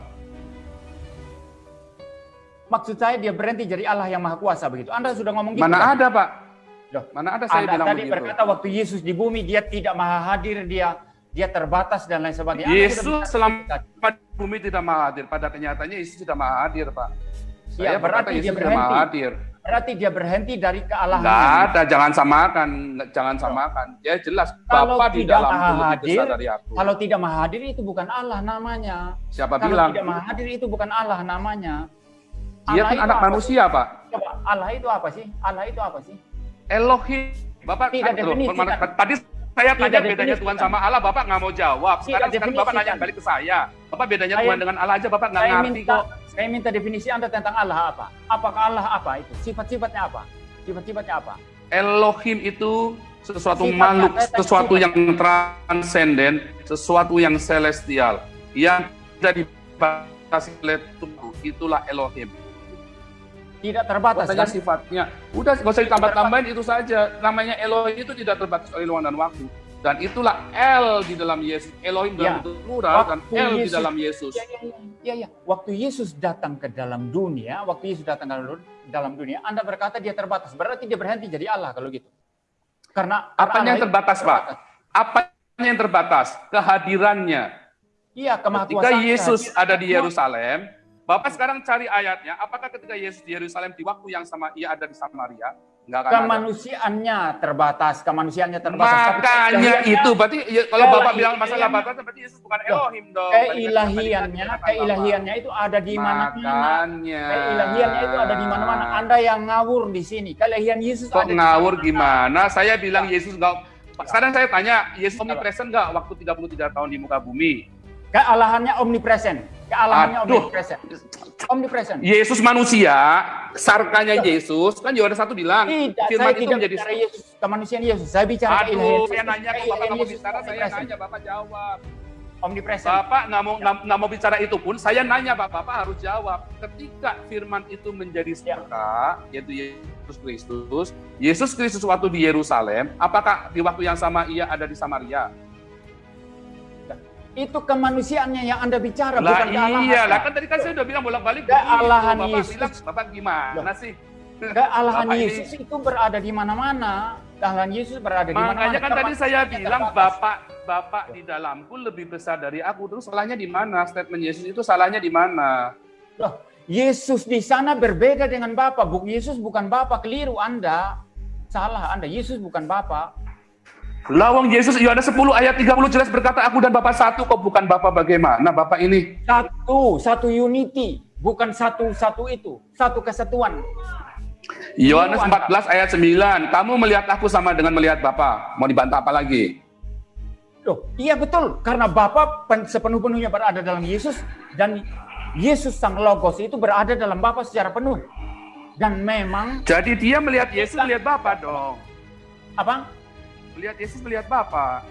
Maksud saya dia berhenti jadi Allah yang maha kuasa begitu. Anda sudah ngomong gitu. Mana kan? ada, Pak? Loh, Mana ada saya Anda bilang tadi begitu? berkata waktu Yesus di bumi dia tidak maha hadir, dia dia terbatas dan lain sebagainya. Anda Yesus selama di bumi tidak maha hadir. Pada kenyataannya Yesus tidak maha hadir, Pak. Iya, Saya berkata berarti dia Yesus tidak maha berhenti. hadir. Berarti dia berhenti dari kealahan. Enggak ada, jangan samakan, jangan samakan. Ya jelas, Kalau Bapak di tidak dalam maha hadir, besar dari aku. Kalau tidak maha hadir itu bukan Allah namanya. Siapa Kalau bilang? tidak maha hadir itu bukan Allah namanya. Dia Allah kan anak manusia, Pak. Coba Allah itu apa sih? Allah itu apa sih? Elohim. Bapak Tidak kan, loh, kan? tadi saya Tidak tanya bedanya definisi, Tuhan kan? sama Allah, Bapak nggak mau jawab. Sekarang, Tidak sekarang Bapak nanya kan? balik ke saya. Bapak bedanya Saya- Tuhan dengan Allah aja Bapak nggak ngerti minta kok. saya minta definisi Anda tentang Allah apa? Apakah Allah apa itu? Sifat-sifatnya apa? Sifat-sifatnya apa? Elohim itu sesuatu Sifatnya, makhluk, sesuatu sifatnya. yang transenden, sesuatu yang celestial, yang tidak dibatasi oleh Tuhan. Itulah Elohim. Tidak terbatas kan? sifatnya. Udah nggak usah ditambah-tambahin itu saja. Namanya Elohim itu tidak terbatas oleh ruang dan waktu. dan itulah L di dalam Yesus, Elohim dalam Ya. plural dan L di Yesus- dalam Yesus. Ya, ya, ya, ya, ya. Waktu Yesus datang ke dalam dunia, waktu Yesus datang ke dalam- dunia, Anda berkata dia terbatas. Berarti dia berhenti jadi Allah kalau gitu. Karena Allah yang terbatas, Pak? Apanya yang terbatas? Kehadirannya. Iya, Ketika kemahakuasaan. Yesus ada di Yerusalem, Bapak sekarang cari ayatnya, apakah ketika Yesus di Yerusalem di waktu yang sama ia ada di Samaria? Enggak akan ada. Kemanusiaannya terbatas, kemanusiaannya terbatas. Makanya keilahiannya- itu berarti ya, kalau Bapak bilang masalah batas berarti Yesus bukan Elohim dong. keilahiannya, Tadi kan keilahiannya itu ada di mana-mana. Keilahiannya itu ada di mana-mana. Anda yang ngawur di sini. Keilahian Yesus Kok ada di ngawur gimana? Saya bilang Yesus enggak sekarang saya tanya, Yesus omnipresent enggak waktu 33 tahun di muka bumi? Kealahannya omnipresent. Kealahannya Aduh. omnipresent. Omnipresent. Yesus manusia, sarkanya Yesus, kan Yohanes satu bilang, Tidak, firman saya itu tidak menjadi bicara Yesus, kemanusiaan Yesus. Saya bicara Aduh, keilahian saya nanya kok Bapak Yesus bicara, saya nanya Bapak jawab. Omnipresent. Bapak nggak mau nggak mau bicara itu pun, saya nanya Bapak, Bapak harus jawab. Ketika firman itu menjadi Ya. sarka, yaitu Yesus Kristus, Yesus Kristus waktu di Yerusalem, apakah di waktu yang sama ia ada di Samaria? Itu kemanusiaannya yang Anda bicara, Lah bukan kealahan. iya, lah kan tadi kan saya udah bilang bolak-balik Kealahan. Bapak Yesus. bilang, Bapak gimana sih? Kealahan Bapak ini- Yesus itu berada di mana-mana. Kealahan Yesus berada di mana-mana. Makanya kan tadi saya bilang terbatas. Bapak Bapak di dalamku lebih besar dari aku. Terus salahnya di mana? Statement Yesus itu salahnya di mana? Loh, Yesus di sana berbeda dengan Bapa. Bu, Yesus bukan Bapa, keliru Anda. Salah Anda, Yesus bukan Bapa. Lawang Yesus Yohanes 10 ayat 30 jelas berkata aku dan Bapak satu kok bukan Bapak bagaimana Bapak ini Satu, satu unity, bukan satu-satu itu, satu kesatuan. Yohanes Anda. 14 ayat 9 kamu melihat aku sama dengan melihat Bapak mau dibantah apa lagi Loh, iya betul, karena Bapa pen- sepenuh-penuhnya berada dalam Yesus dan Yesus sang Logos itu berada dalam Bapa secara penuh. Dan memang jadi dia melihat Yesus melihat Bapak dong apa? Melihat Yesus melihat Bapak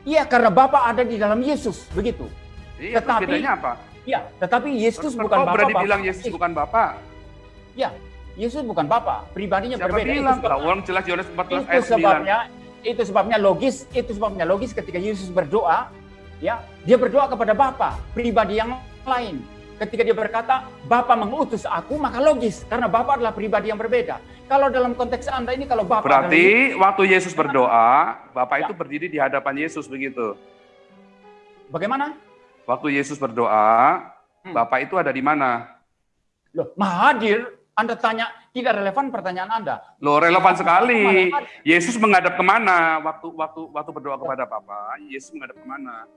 Iya, karena Bapa ada di dalam Yesus, begitu. iya Tetapi- bedanya apa Iya, tetapi Yesus Terus bukan Bapa. berani Bapa bilang Yesus Yesus. bukan Bapak Iya, Yesus bukan Bapa, pribadinya siapa berbeda. bilang Itu sebab- lah orang jelas Yohanes 14 itu ayat 9 sebabnya itu sebabnya logis itu sebabnya logis ketika Yesus berdoa ya dia berdoa kepada Bapa pribadi yang lain ketika dia berkata Bapa mengutus aku maka logis karena Bapa adalah pribadi yang berbeda kalau dalam konteks anda ini kalau Bapa adalah berarti waktu Yesus berdoa Bapak Ya. itu berdiri di hadapan Yesus begitu Yesus, bagaimana Waktu Yesus berdoa, Hmm. Bapak itu ada di mana? loh hadir anda tanya tidak relevan pertanyaan anda Loh, relevan sekali. Maha- Yesus menghadap ke mana waktu waktu waktu berdoa kepada Bapa? Yesus menghadap ke mana?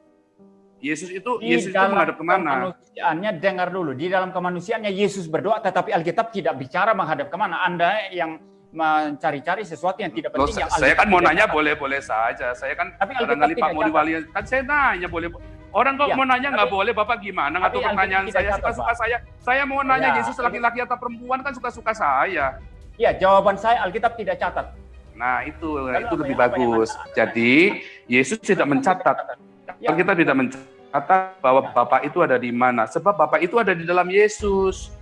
Yesus itu di Yesus itu menghadap ke mana? kemanusiaannya dengar dulu di dalam kemanusiaannya Yesus berdoa tetapi Alkitab tidak bicara menghadap ke mana anda yang mencari-cari sesuatu yang tidak Loh, penting yang saya kan Alkitab mau nanya boleh-boleh saja. Saya kan Tapi Alkitab barangkali Pak. Wali kan saya nanya boleh. Orang kok Ya, mau nanya nggak boleh, Bapak gimana? Alkitab pertanyaan saya suka-suka saya. Saya mau nanya Ya, Yesus laki-laki atau perempuan kan suka-suka saya. Ya, jawaban saya Alkitab tidak catat. Nah, itu Lalu itu lebih yang- apa yang bagus. Jadi, Yesus tidak mencatat Ya, Kita tidak mencatat bahwa Bapak itu ada di mana. Sebab Bapak itu ada di dalam Yesus.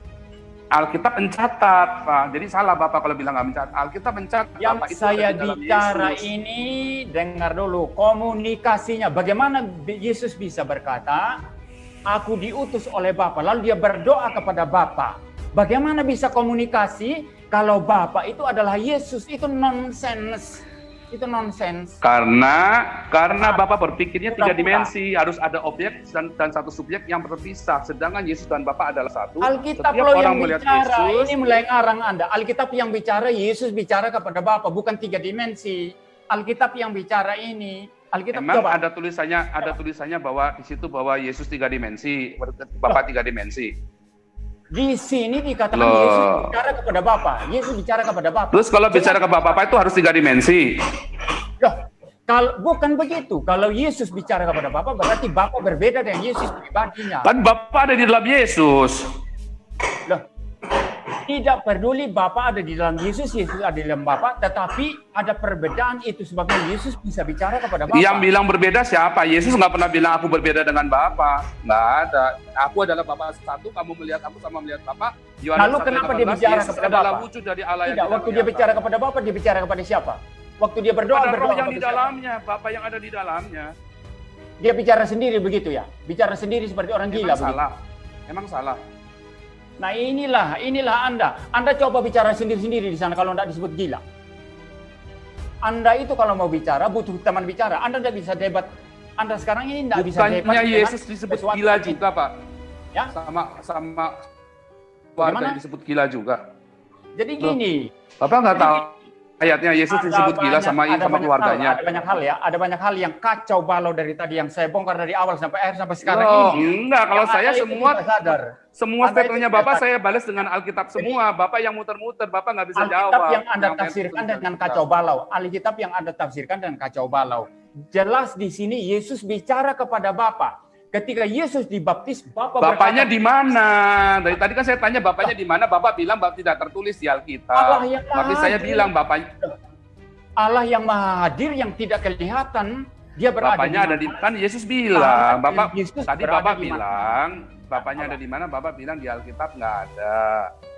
Alkitab mencatat, Pak. Jadi salah Bapak kalau bilang nggak mencatat. Alkitab mencatat. yang Bapak itu saya di bicara Yesus. ini dengar dulu komunikasinya. Bagaimana Yesus bisa berkata, "Aku diutus oleh Bapa." Lalu dia berdoa kepada Bapa. Bagaimana bisa komunikasi kalau Bapa itu adalah Yesus? Itu nonsens. Itu nonsens. Karena karena Bapak berpikirnya tiga dimensi, harus ada objek dan, dan satu subjek yang berpisah. Sedangkan Yesus dan Bapak adalah satu. Alkitab Setiap orang yang melihat bicara, Yesus, ini mulai ngarang Anda. Alkitab yang bicara, Yesus bicara kepada Bapa, bukan tiga dimensi. Alkitab yang bicara ini. Alkitab Emang coba. ada tulisannya ada tulisannya bahwa di situ bahwa Yesus tiga dimensi, Bapak tiga dimensi. Di sini dikatakan Loh. Yesus bicara kepada Bapa. Yesus bicara kepada Bapa. Terus kalau bicara ke Bapak itu harus tiga dimensi. Loh, kalau bukan begitu. Kalau Yesus bicara kepada Bapa berarti Bapa berbeda dengan Yesus pribadinya. Kan Bapak ada di dalam Yesus. Loh, tidak peduli Bapa ada di dalam Yesus, Yesus ada di dalam Bapa, tetapi ada perbedaan itu sebabnya Yesus bisa bicara kepada Bapa. Yang bilang berbeda siapa? Yesus nggak pernah bilang aku berbeda dengan Bapa. Nggak ada. Aku adalah Bapa satu, kamu melihat aku sama melihat Bapa. Yohanes Lalu 1 ayat kenapa dia 18, bicara Yesus kepada adalah Bapa? wujud dari Allah Tidak, waktu dia bicara kepada Bapa, dia bicara kepada siapa? Waktu dia berdoa, ada berdoa roh yang di kepada siapa? dalamnya, Bapak yang ada di dalamnya. Dia bicara sendiri begitu ya? Bicara sendiri seperti orang gila Emang begitu. salah. Emang salah. Nah inilah, inilah Anda. Anda coba bicara sendiri-sendiri di sana kalau tidak disebut gila. Anda itu kalau mau bicara butuh teman bicara. Anda tidak bisa debat. Anda sekarang ini tidak bisa debat. Bukannya Yesus disebut gila juga, Pak. Ya, Sama sama yang disebut gila juga. jadi Loh, gini. Bapak nggak tahu ayatnya Yesus ada disebut gila banyak- sama ada sama banyak keluarganya. Hal, ada banyak hal ya, ada banyak hal yang kacau balau dari tadi yang saya bongkar dari awal sampai akhir sampai sekarang Loh, ini. enggak, kalau Yang saya semua sadar. semua statementnya Bapak saya balas dengan Alkitab semua. Bapak yang muter-muter, Bapak nggak bisa Alkitab jawab. yang Anda Yang tafsirkan dengan kacau balau. Alkitab yang Anda tafsirkan dengan kacau balau. Jelas di sini Yesus bicara kepada Bapa. Ketika Yesus dibaptis, Bapa Bapaknya di mana? Dari tadi kan saya tanya bapaknya di mana? Bapak bilang bapak tidak tertulis di Allah Alkitab. yang Tapi saya hadir. bilang bapaknya Allah yang maha hadir yang tidak kelihatan, dia berada bapaknya ada di di kan Yesus bilang, Bapak Bapak Yesus tadi Bapak di bilang bapaknya ada di mana? Bapak bilang di Alkitab nggak ada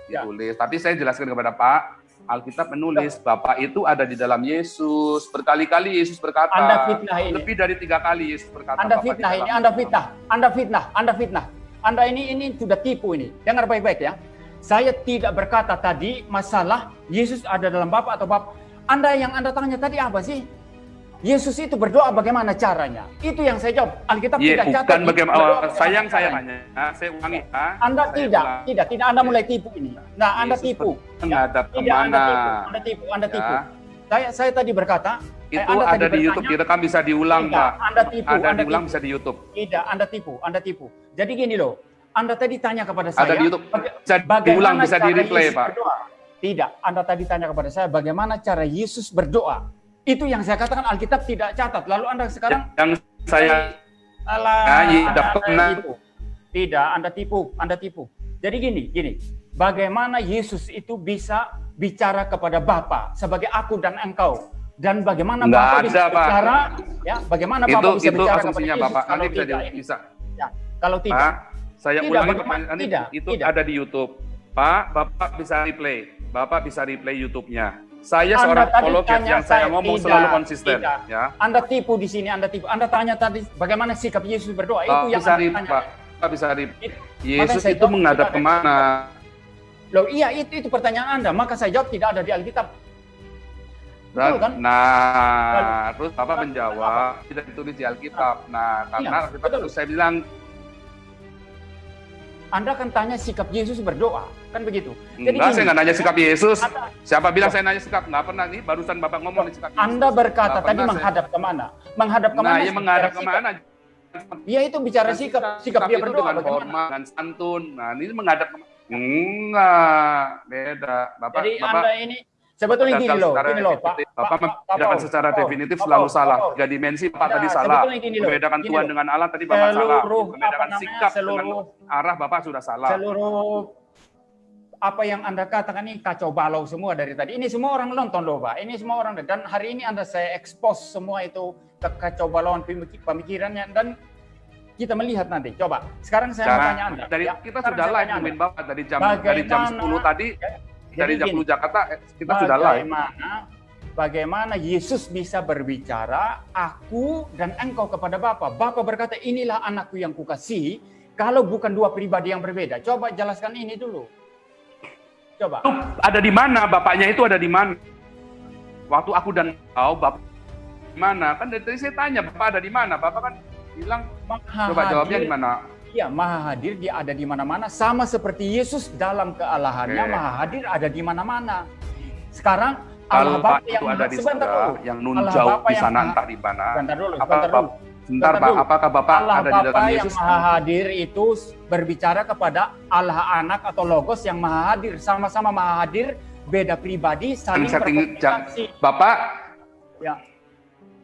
Ya. ditulis. Tapi saya jelaskan kepada Pak, Alkitab menulis Bapak itu ada di dalam Yesus. Berkali-kali Yesus berkata. Anda fitnah ini. Lebih dari tiga kali Yesus berkata. Anda fitnah ini, Anda fitnah, Anda fitnah, Anda fitnah. Anda ini ini sudah tipu ini. Dengar baik-baik ya. Saya tidak berkata tadi masalah Yesus ada dalam Bapa atau Bapa. Anda yang Anda tanya tadi apa sih? Yesus itu berdoa bagaimana caranya? Itu yang saya jawab. Alkitab Iya, tidak catat. bukan Yesus bagaimana. berdoa oh, saya tanya. Nah, saya ulangi. ah. Anda Saya tidak, ulang. tidak, tidak. Anda mulai tipu ini. Nah, Anda Yesus tipu. menghadap Tidak, Anda ke mana? tipu. Anda tipu, Anda tipu. Ya. Saya saya tadi berkata, eh, Itu Anda tadi ada di YouTube, direkam bisa diulang, Pak. Anda tipu, Ada Anda diulang tipu. bisa di YouTube. Tidak, Anda tipu, Anda tipu. Jadi gini loh, Anda tadi tanya kepada saya. Ada di YouTube. Bisa bagaimana diulang, bisa di-replay, Yesus Pak. berdoa? Tidak, Anda tadi tanya kepada saya bagaimana cara Yesus berdoa. Itu yang saya katakan Alkitab tidak catat. Lalu Anda sekarang Yang saya alah, Ya, iya, Anda, tipu. Tidak, Anda tipu, Anda tipu. Jadi gini, gini. Bagaimana Yesus itu bisa bicara kepada Bapa sebagai aku dan engkau? Dan bagaimana Nggak Bapa bisa ada, Pak. bicara? Ya, bagaimana itu Bapa bisa itu bicara kepada Yesus Bapak. kalau Nanti bisa tidak di- ini? bisa. Ya, kalau tidak. Pak, saya Tidak, ulangi pertanyaan. Tidak, Itu tidak. ada di YouTube. Pak, Bapak bisa replay. Bapak bisa replay YouTube-nya. Saya Anda seorang tanya yang saya saya, ngomong tidak, selalu konsisten, tidak. ya. Anda tipu di sini, Anda tipu. Anda tanya tadi bagaimana sikap Yesus berdoa. Itu yang bisa Anda tanya. Pak. Pak bisa. Itu- Yesus itu jawab menghadap tidak ke mana? Loh iya itu itu pertanyaan Anda. Maka saya jawab tidak ada di Alkitab. Betul Dan- kan? Nah, terus Bapak menjawab tidak ditulis di Alkitab. Nah, karena Iya, Alkitab betul. itu saya bilang Anda kan tanya sikap Yesus berdoa. Kan begitu. Jadi enggak, gini, saya nggak nanya sikap Yesus. Anda, Siapa bilang saya nanya sikap? Nggak pernah nih. Barusan Bapak ngomong sikap Yesus. Anda berkata tadi pernah saya- menghadap ke mana? Menghadap ke mana? Nah, ya menghadap ke mana? sikap. Iya itu bicara sikap. Sikap dia itu berdoa dengan bagaimana? hormat, dengan santun. Nah, ini menghadap ke mana? Enggak, beda. Bapak, Jadi Bapak Anda ini sebetulnya gini loh, gini loh, Pak. Pak- Bapak Pak- membedakan Paul, secara definitif selalu salah. Tiga dimensi Nah, tadi salah. Membedakan Tuhan dengan Allah tadi Bapak salah. Membedakan sikap dengan arah Bapak sudah salah. seluruh apa yang Anda katakan ini kacau balau semua dari tadi. Ini semua orang nonton loh, Pak. Ini semua orang dan hari ini Anda saya expose semua itu kekacau balauan pemik- pemikirannya dan kita melihat nanti. Coba. Sekarang saya mau tanya Anda. dari ya. kita sudah live. Bapak dari jam dari jam Bagaimana- 10 tadi Jadi dari 10 Jakarta kita sudah live. Bagaimana bagaimana Yesus bisa berbicara aku dan engkau kepada Bapa. Bapa berkata, "Inilah anakku yang kukasihi." Kalau bukan dua pribadi yang berbeda. Coba jelaskan ini dulu. Coba. Ada di mana bapaknya itu ada di mana? Waktu aku dan kau bapak di mana? Kan dari tadi saya tanya bapak ada di mana? Bapak kan bilang coba jawabnya di mana? Iya, Maha Hadir dia ada di mana-mana sama seperti Yesus dalam kealahannya Oke. Maha Hadir ada di mana-mana. Sekarang Allah Bapa yang itu ada di sebentar dulu. yang Allah Bapa di yang sana Maha- entah di mana. Sebentar dulu, Apa, sebentar dulu. Sebentar Pak, apakah Bapak Allah ada di dalam Bapa yang Yesus? Maha Hadir itu berbicara kepada Allah Anak atau Logos yang Maha Hadir, sama-sama Maha Hadir, beda pribadi, saling berkomunikasi. Bapak, Ya,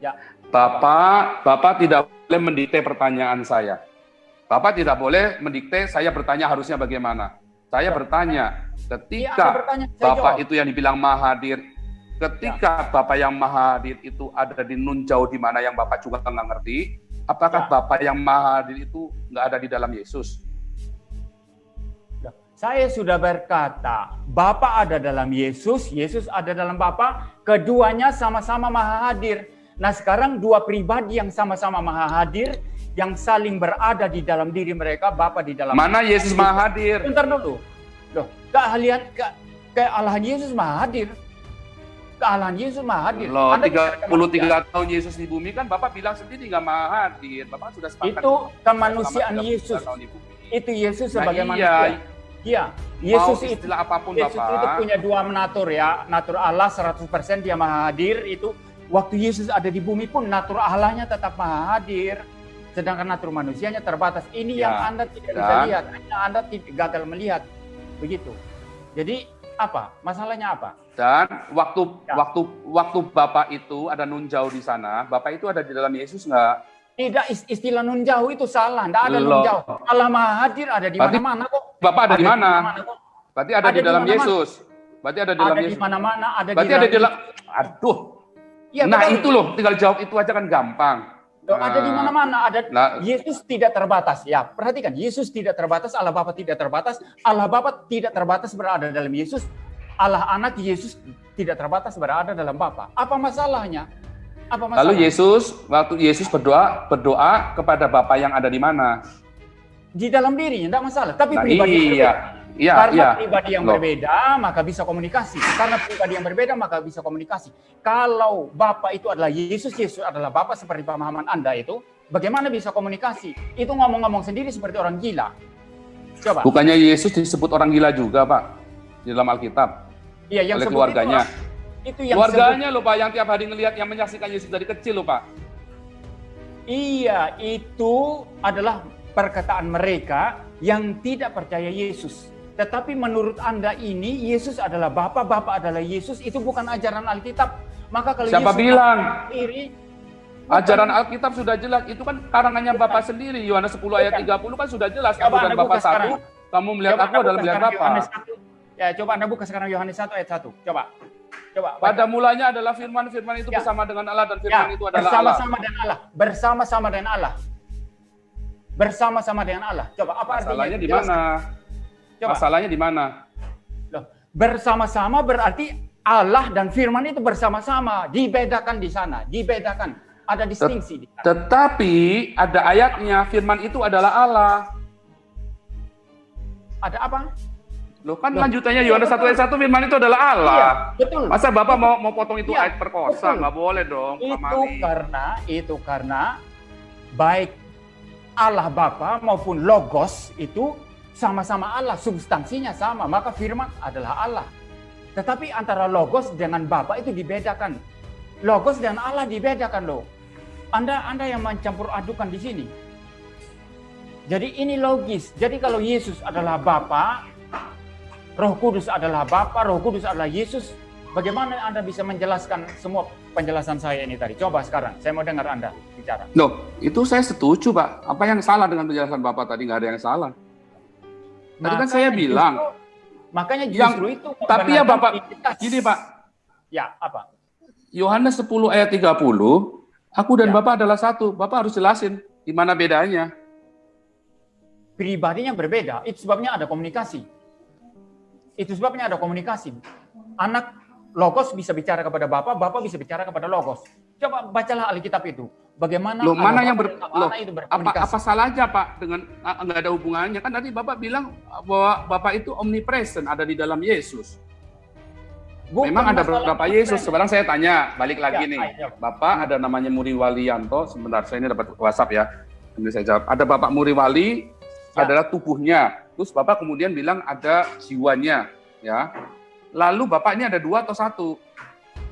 ya. Bapak, Bapak tidak boleh mendikte pertanyaan saya. Bapak tidak boleh mendikte saya bertanya harusnya bagaimana. Saya bertanya, ketika bertanya, saya Bapak jawab. itu yang dibilang maha hadir, ketika Bapak yang maha hadir itu ada di nun jauh di mana yang Bapak juga nggak ngerti, apakah Ya. Bapak yang maha hadir itu nggak ada di dalam Yesus? Saya sudah berkata, Bapa ada dalam Yesus, Yesus ada dalam Bapa, keduanya sama-sama maha hadir. Nah sekarang dua pribadi yang sama-sama maha hadir, yang saling berada di dalam diri mereka, Bapa di dalam Mana Yesus maha hadir? Bentar dulu. Loh, keahlian ke, kealahan Yesus maha hadir. Kealahan Yesus maha hadir. Loh, Anda bicara 33 tahun Yesus di bumi kan Bapak bilang sendiri nggak maha hadir. Bapak sudah sepakat. Itu kemanusiaan selama 33 Yesus. Itu Yesus Nah, sebagai iya. manusia. Iya, Yesus itu apa pun Yesus Bapak. itu punya dua natur ya. Natur Allah 100% dia maha hadir itu waktu Yesus ada di bumi pun natur Allahnya tetap maha hadir. Sedangkan natur manusianya terbatas. Ini yang Ya, Anda tidak bisa dan- lihat. Hanya Anda tidak gagal melihat. Begitu. Jadi apa? Masalahnya apa? Dan waktu Ya. waktu waktu Bapak itu ada nun jauh di sana, Bapak itu ada di dalam Yesus nggak? Tidak is- istilah nun jauh itu salah. Tidak ada nun Loh. jauh. Allah maha hadir ada di Berarti mana-mana kok. Bapak ada di mana? Berarti ada, Ada di di dalam. Yesus. Berarti ada di dalam Ada di Yesus. mana-mana. Ada Berarti di ada di dalam. Aduh. Iya, nah betul. itu loh, tinggal jawab itu aja kan gampang. Ada di Nah, mana-mana. Ada Nah, Yesus tidak terbatas. Ya, perhatikan. Yesus tidak terbatas, Allah Bapa tidak terbatas. Allah Bapa tidak terbatas berada dalam Yesus. Allah Anak Yesus tidak terbatas berada dalam Bapa. Apa masalahnya? Apa masalah? lalu Yesus waktu Yesus berdoa berdoa kepada Bapa yang ada di mana? di dalam dirinya tidak masalah, tapi Nah, pribadi iya. Iya, Karena iya. pribadi yang Loh. berbeda, maka bisa komunikasi. Karena pribadi yang berbeda, maka bisa komunikasi. Kalau Bapa itu adalah Yesus, Yesus adalah Bapa seperti pemahaman Anda itu, bagaimana bisa komunikasi? Itu ngomong-ngomong sendiri seperti orang gila. Coba. Bukannya Yesus disebut orang gila juga, Pak, di dalam Alkitab Iya, yang oleh sebut keluarganya. Itu, itu yang Keluarganya loh, Pak, yang tiap hari ngelihat yang menyaksikan Yesus dari kecil loh, Pak. sebut- iya, itu adalah perkataan mereka yang tidak percaya Yesus. Tetapi menurut Anda ini Yesus adalah Bapa, Bapa adalah Yesus, itu bukan ajaran Alkitab. Maka kalau Siapa Yesus bilang? sendiri Ajaran Alkitab sudah jelas, itu kan karangannya. Bapak sendiri. Yohanes 10 ayat Bukan. 30 kan sudah jelas. Coba Aku dan Bapak satu, kamu melihat Coba aku adalah melihat 1. Ya, coba Anda buka sekarang Yohanes 1 ayat 1. Coba. Coba. baca. Pada mulanya adalah firman, firman itu Ya. bersama dengan Allah dan Ya, firman itu adalah Allah. bersama-sama dengan Allah. Bersama-sama dengan Allah. Bersama-sama dengan Allah. Coba apa artinya? Masalahnya di Jelaskan. mana? Coba. Masalahnya di mana? Loh, bersama-sama berarti Allah dan firman itu bersama-sama, dibedakan di sana, dibedakan. Ada distingsi di sana. Tetapi ada ayatnya, firman itu adalah Allah. Ada apa? Loh kan Loh, lanjutannya iya, Yohanes 1 betul. ayat 1 firman itu adalah Allah. Iya, betul. Masa Bapak mau mau potong itu Iya, ayat perkosa? betul. Nggak boleh dong, itu Mali. karena itu karena baik Allah Bapa maupun Logos itu sama-sama Allah, substansinya sama, maka firman adalah Allah. Tetapi antara Logos dengan Bapa itu dibedakan. Logos dan Allah dibedakan loh. Anda Anda yang mencampur adukan di sini. Jadi ini logis. Jadi kalau Yesus adalah Bapa, Roh Kudus adalah Bapa, Roh Kudus adalah Yesus, bagaimana Anda bisa menjelaskan semua penjelasan saya ini tadi? Coba sekarang, saya mau dengar Anda bicara. Loh, itu saya setuju, Pak. Apa yang salah dengan penjelasan Bapak tadi? Nggak ada yang salah. Tadi kan saya bilang, justru- makanya Yang- justru itu tapi ya Bapak, identitas. gini Pak, Ya, apa? Yohanes 10 ayat 30, aku dan Ya. Bapak adalah satu. Bapak harus jelasin di mana bedanya. Pribadinya berbeda, itu sebabnya ada komunikasi. Itu sebabnya ada komunikasi. Anak Logos bisa bicara kepada Bapak, Bapak bisa bicara kepada Logos. Coba bacalah Alkitab itu. Bagaimana Loh, mana yang ber, loh, itu apa apa salahnya Pak dengan ah, nggak ada hubungannya kan tadi Bapak bilang bahwa Bapak itu omnipresent ada di dalam Yesus. Bukan Memang ada beberapa Yesus. Sekarang saya tanya, balik lagi Ya, nih. ayo. Bapak ada namanya Muri Walianto. Sebentar, saya ini dapat WhatsApp ya. Ini saya jawab. Ada Bapak Muri Wali Ya. adalah tubuhnya. Terus Bapak kemudian bilang ada jiwanya, ya. Lalu Bapak ini ada dua atau satu?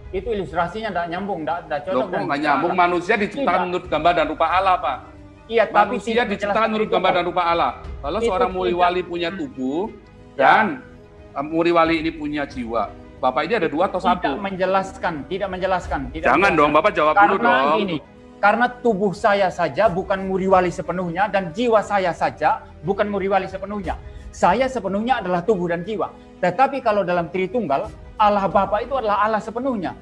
Itu ilustrasinya tidak nyambung, tidak cocok. Loh, nggak tidak nyambung? salah. Manusia diciptakan Tidak. menurut gambar dan rupa Allah, Pak. Iya, tapi Manusia tidak diciptakan menurut gambar dan rupa Allah. Kalau Itu seorang Muri tidak. Wali punya tubuh Ya. dan eh, Muri Wali ini punya jiwa, Bapak ini ada dua atau Tidak satu? menjelaskan, tidak menjelaskan. Tidak Jangan menjelaskan. dong, Bapak jawab dulu Karena dong. gini, karena tubuh saya saja bukan muriwali sepenuhnya dan jiwa saya saja bukan muriwali sepenuhnya. Saya sepenuhnya adalah tubuh dan jiwa. Tetapi kalau dalam Tritunggal, Allah Bapa itu adalah Allah sepenuhnya,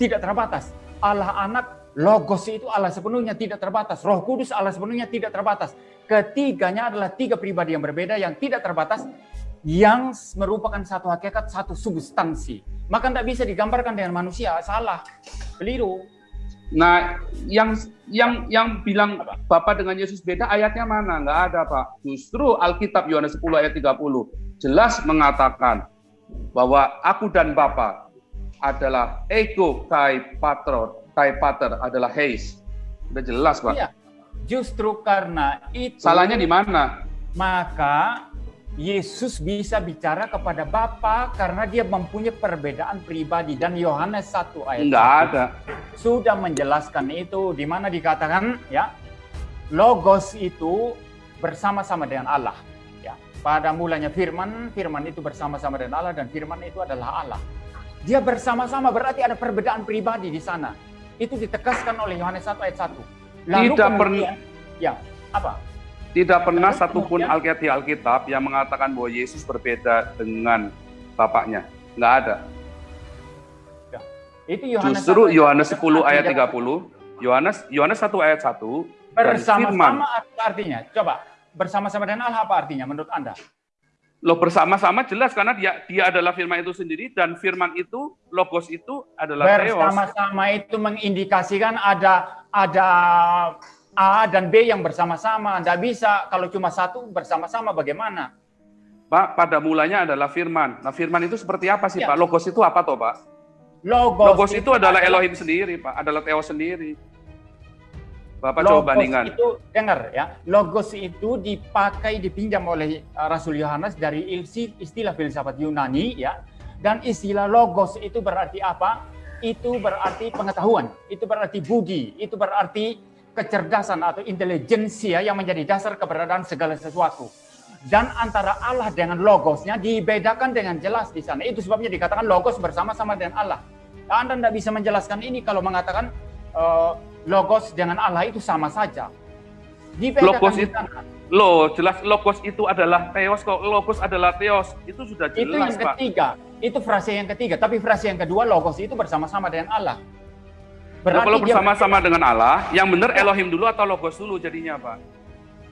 tidak terbatas. Allah Anak, Logos itu Allah sepenuhnya tidak terbatas. Roh Kudus Allah sepenuhnya tidak terbatas. Ketiganya adalah tiga pribadi yang berbeda yang tidak terbatas. yang merupakan satu hakikat, satu substansi. Maka tidak bisa digambarkan dengan manusia, salah, keliru. Nah, yang yang yang bilang Bapak dengan Yesus beda ayatnya mana? Enggak ada, Pak. Justru Alkitab Yohanes 10 ayat 30 jelas mengatakan bahwa aku dan Bapa adalah ego kai patro, kai pater adalah heis. Udah jelas, Pak. Iya. Justru karena itu Salahnya di mana? Maka Yesus bisa bicara kepada Bapa karena dia mempunyai perbedaan pribadi dan Yohanes 1 ayat Enggak ada. sudah menjelaskan itu di mana dikatakan ya logos itu bersama-sama dengan Allah pada mulanya firman firman itu bersama-sama dengan Allah dan firman itu adalah Allah dia bersama-sama berarti ada perbedaan pribadi di sana itu ditegaskan oleh Yohanes 1 ayat 1 Lalu tidak pernah ya apa tidak pernah satupun Alkitab Alkitab yang mengatakan bahwa Yesus berbeda dengan Bapaknya. Nggak ada. Ya. Itu Yohanes Justru Yohanes 10 ayat 30, Yohanes Yohanes 1 ayat 1 bersama-sama artinya. Coba, bersama-sama dengan Allah apa artinya menurut Anda? Loh bersama-sama jelas karena dia dia adalah firman itu sendiri dan firman itu logos itu adalah bersama-sama itu mengindikasikan ada ada A dan B yang bersama-sama. Tidak bisa kalau cuma satu bersama-sama bagaimana? Pak, pada mulanya adalah firman. Nah firman itu seperti apa sih ya. Pak? Logos itu apa toh Pak? Logos, Logos itu, itu adalah Elohim sendiri Pak, adalah Theo sendiri. Bapak Logos coba bandingkan. itu dengar ya, Logos itu dipakai dipinjam oleh uh, Rasul Yohanes dari istilah filsafat Yunani ya. Dan istilah Logos itu berarti apa? Itu berarti pengetahuan, itu berarti budi, itu berarti kecerdasan atau intelijensia yang menjadi dasar keberadaan segala sesuatu. Dan antara Allah dengan logosnya dibedakan dengan jelas di sana. Itu sebabnya dikatakan logos bersama-sama dengan Allah. Anda tidak bisa menjelaskan ini kalau mengatakan uh, logos dengan Allah itu sama saja. Logos itu, Loh, jelas logos itu adalah teos, kok logos adalah teos. Itu sudah jelas, Itu yang ketiga. Pak. Itu frase yang ketiga. Tapi frase yang kedua, logos itu bersama-sama dengan Allah. Berarti nah, kalau bersama-sama dengan Allah, yang benar Elohim dulu atau Logos dulu jadinya Pak?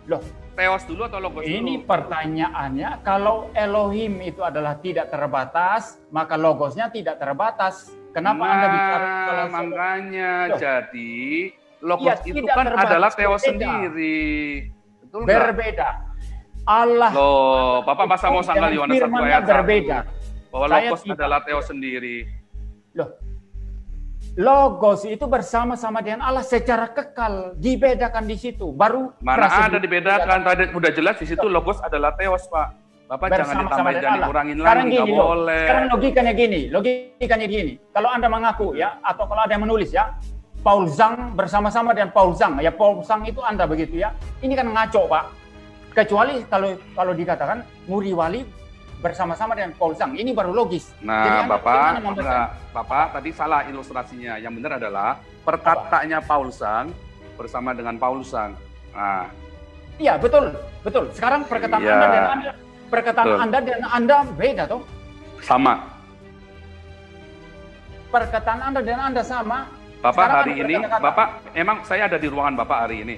Loh, Teos dulu atau Logos ini dulu? Ini pertanyaannya, kalau Elohim itu adalah tidak terbatas, maka Logosnya tidak terbatas. Kenapa nah, Anda bicara kalau makanya Loh. jadi Logos ya, itu kan adalah Teos berbeda. sendiri. Betul berbeda. Allah Loh, Bapak masa mau sanggal Yohanes 1 ayat berbeda. Bahwa Logos adalah Teos sendiri. Loh, Logos itu bersama-sama dengan Allah secara kekal, dibedakan di situ. Baru mana ada dibedakan? Tadi udah jelas di situ logos adalah teos, Pak. Bapak jangan ditambahin, jangan dikurangin lagi, gini, nggak boleh. Sekarang logikanya gini, logikanya gini. Kalau Anda mengaku ya, atau kalau ada yang menulis ya, Paul Zhang bersama-sama dengan Paul Zhang. Ya Paul Zhang itu Anda begitu ya. Ini kan ngaco, Pak. Kecuali kalau kalau dikatakan Muri Wali bersama-sama dengan Paul Zhang. Ini baru logis. Nah, Jadi Bapak, enggak, Bapak tadi salah ilustrasinya. Yang benar adalah perkataannya Paul Zhang bersama dengan Paul Zhang. Nah. Iya, betul. Betul. Sekarang perkataan iya, Anda dan Anda perkataan betul. Anda dan Anda beda toh? Sama. Perkataan Anda dan Anda sama. Bapak Sekarang hari ini, kata, Bapak emang saya ada di ruangan Bapak hari ini.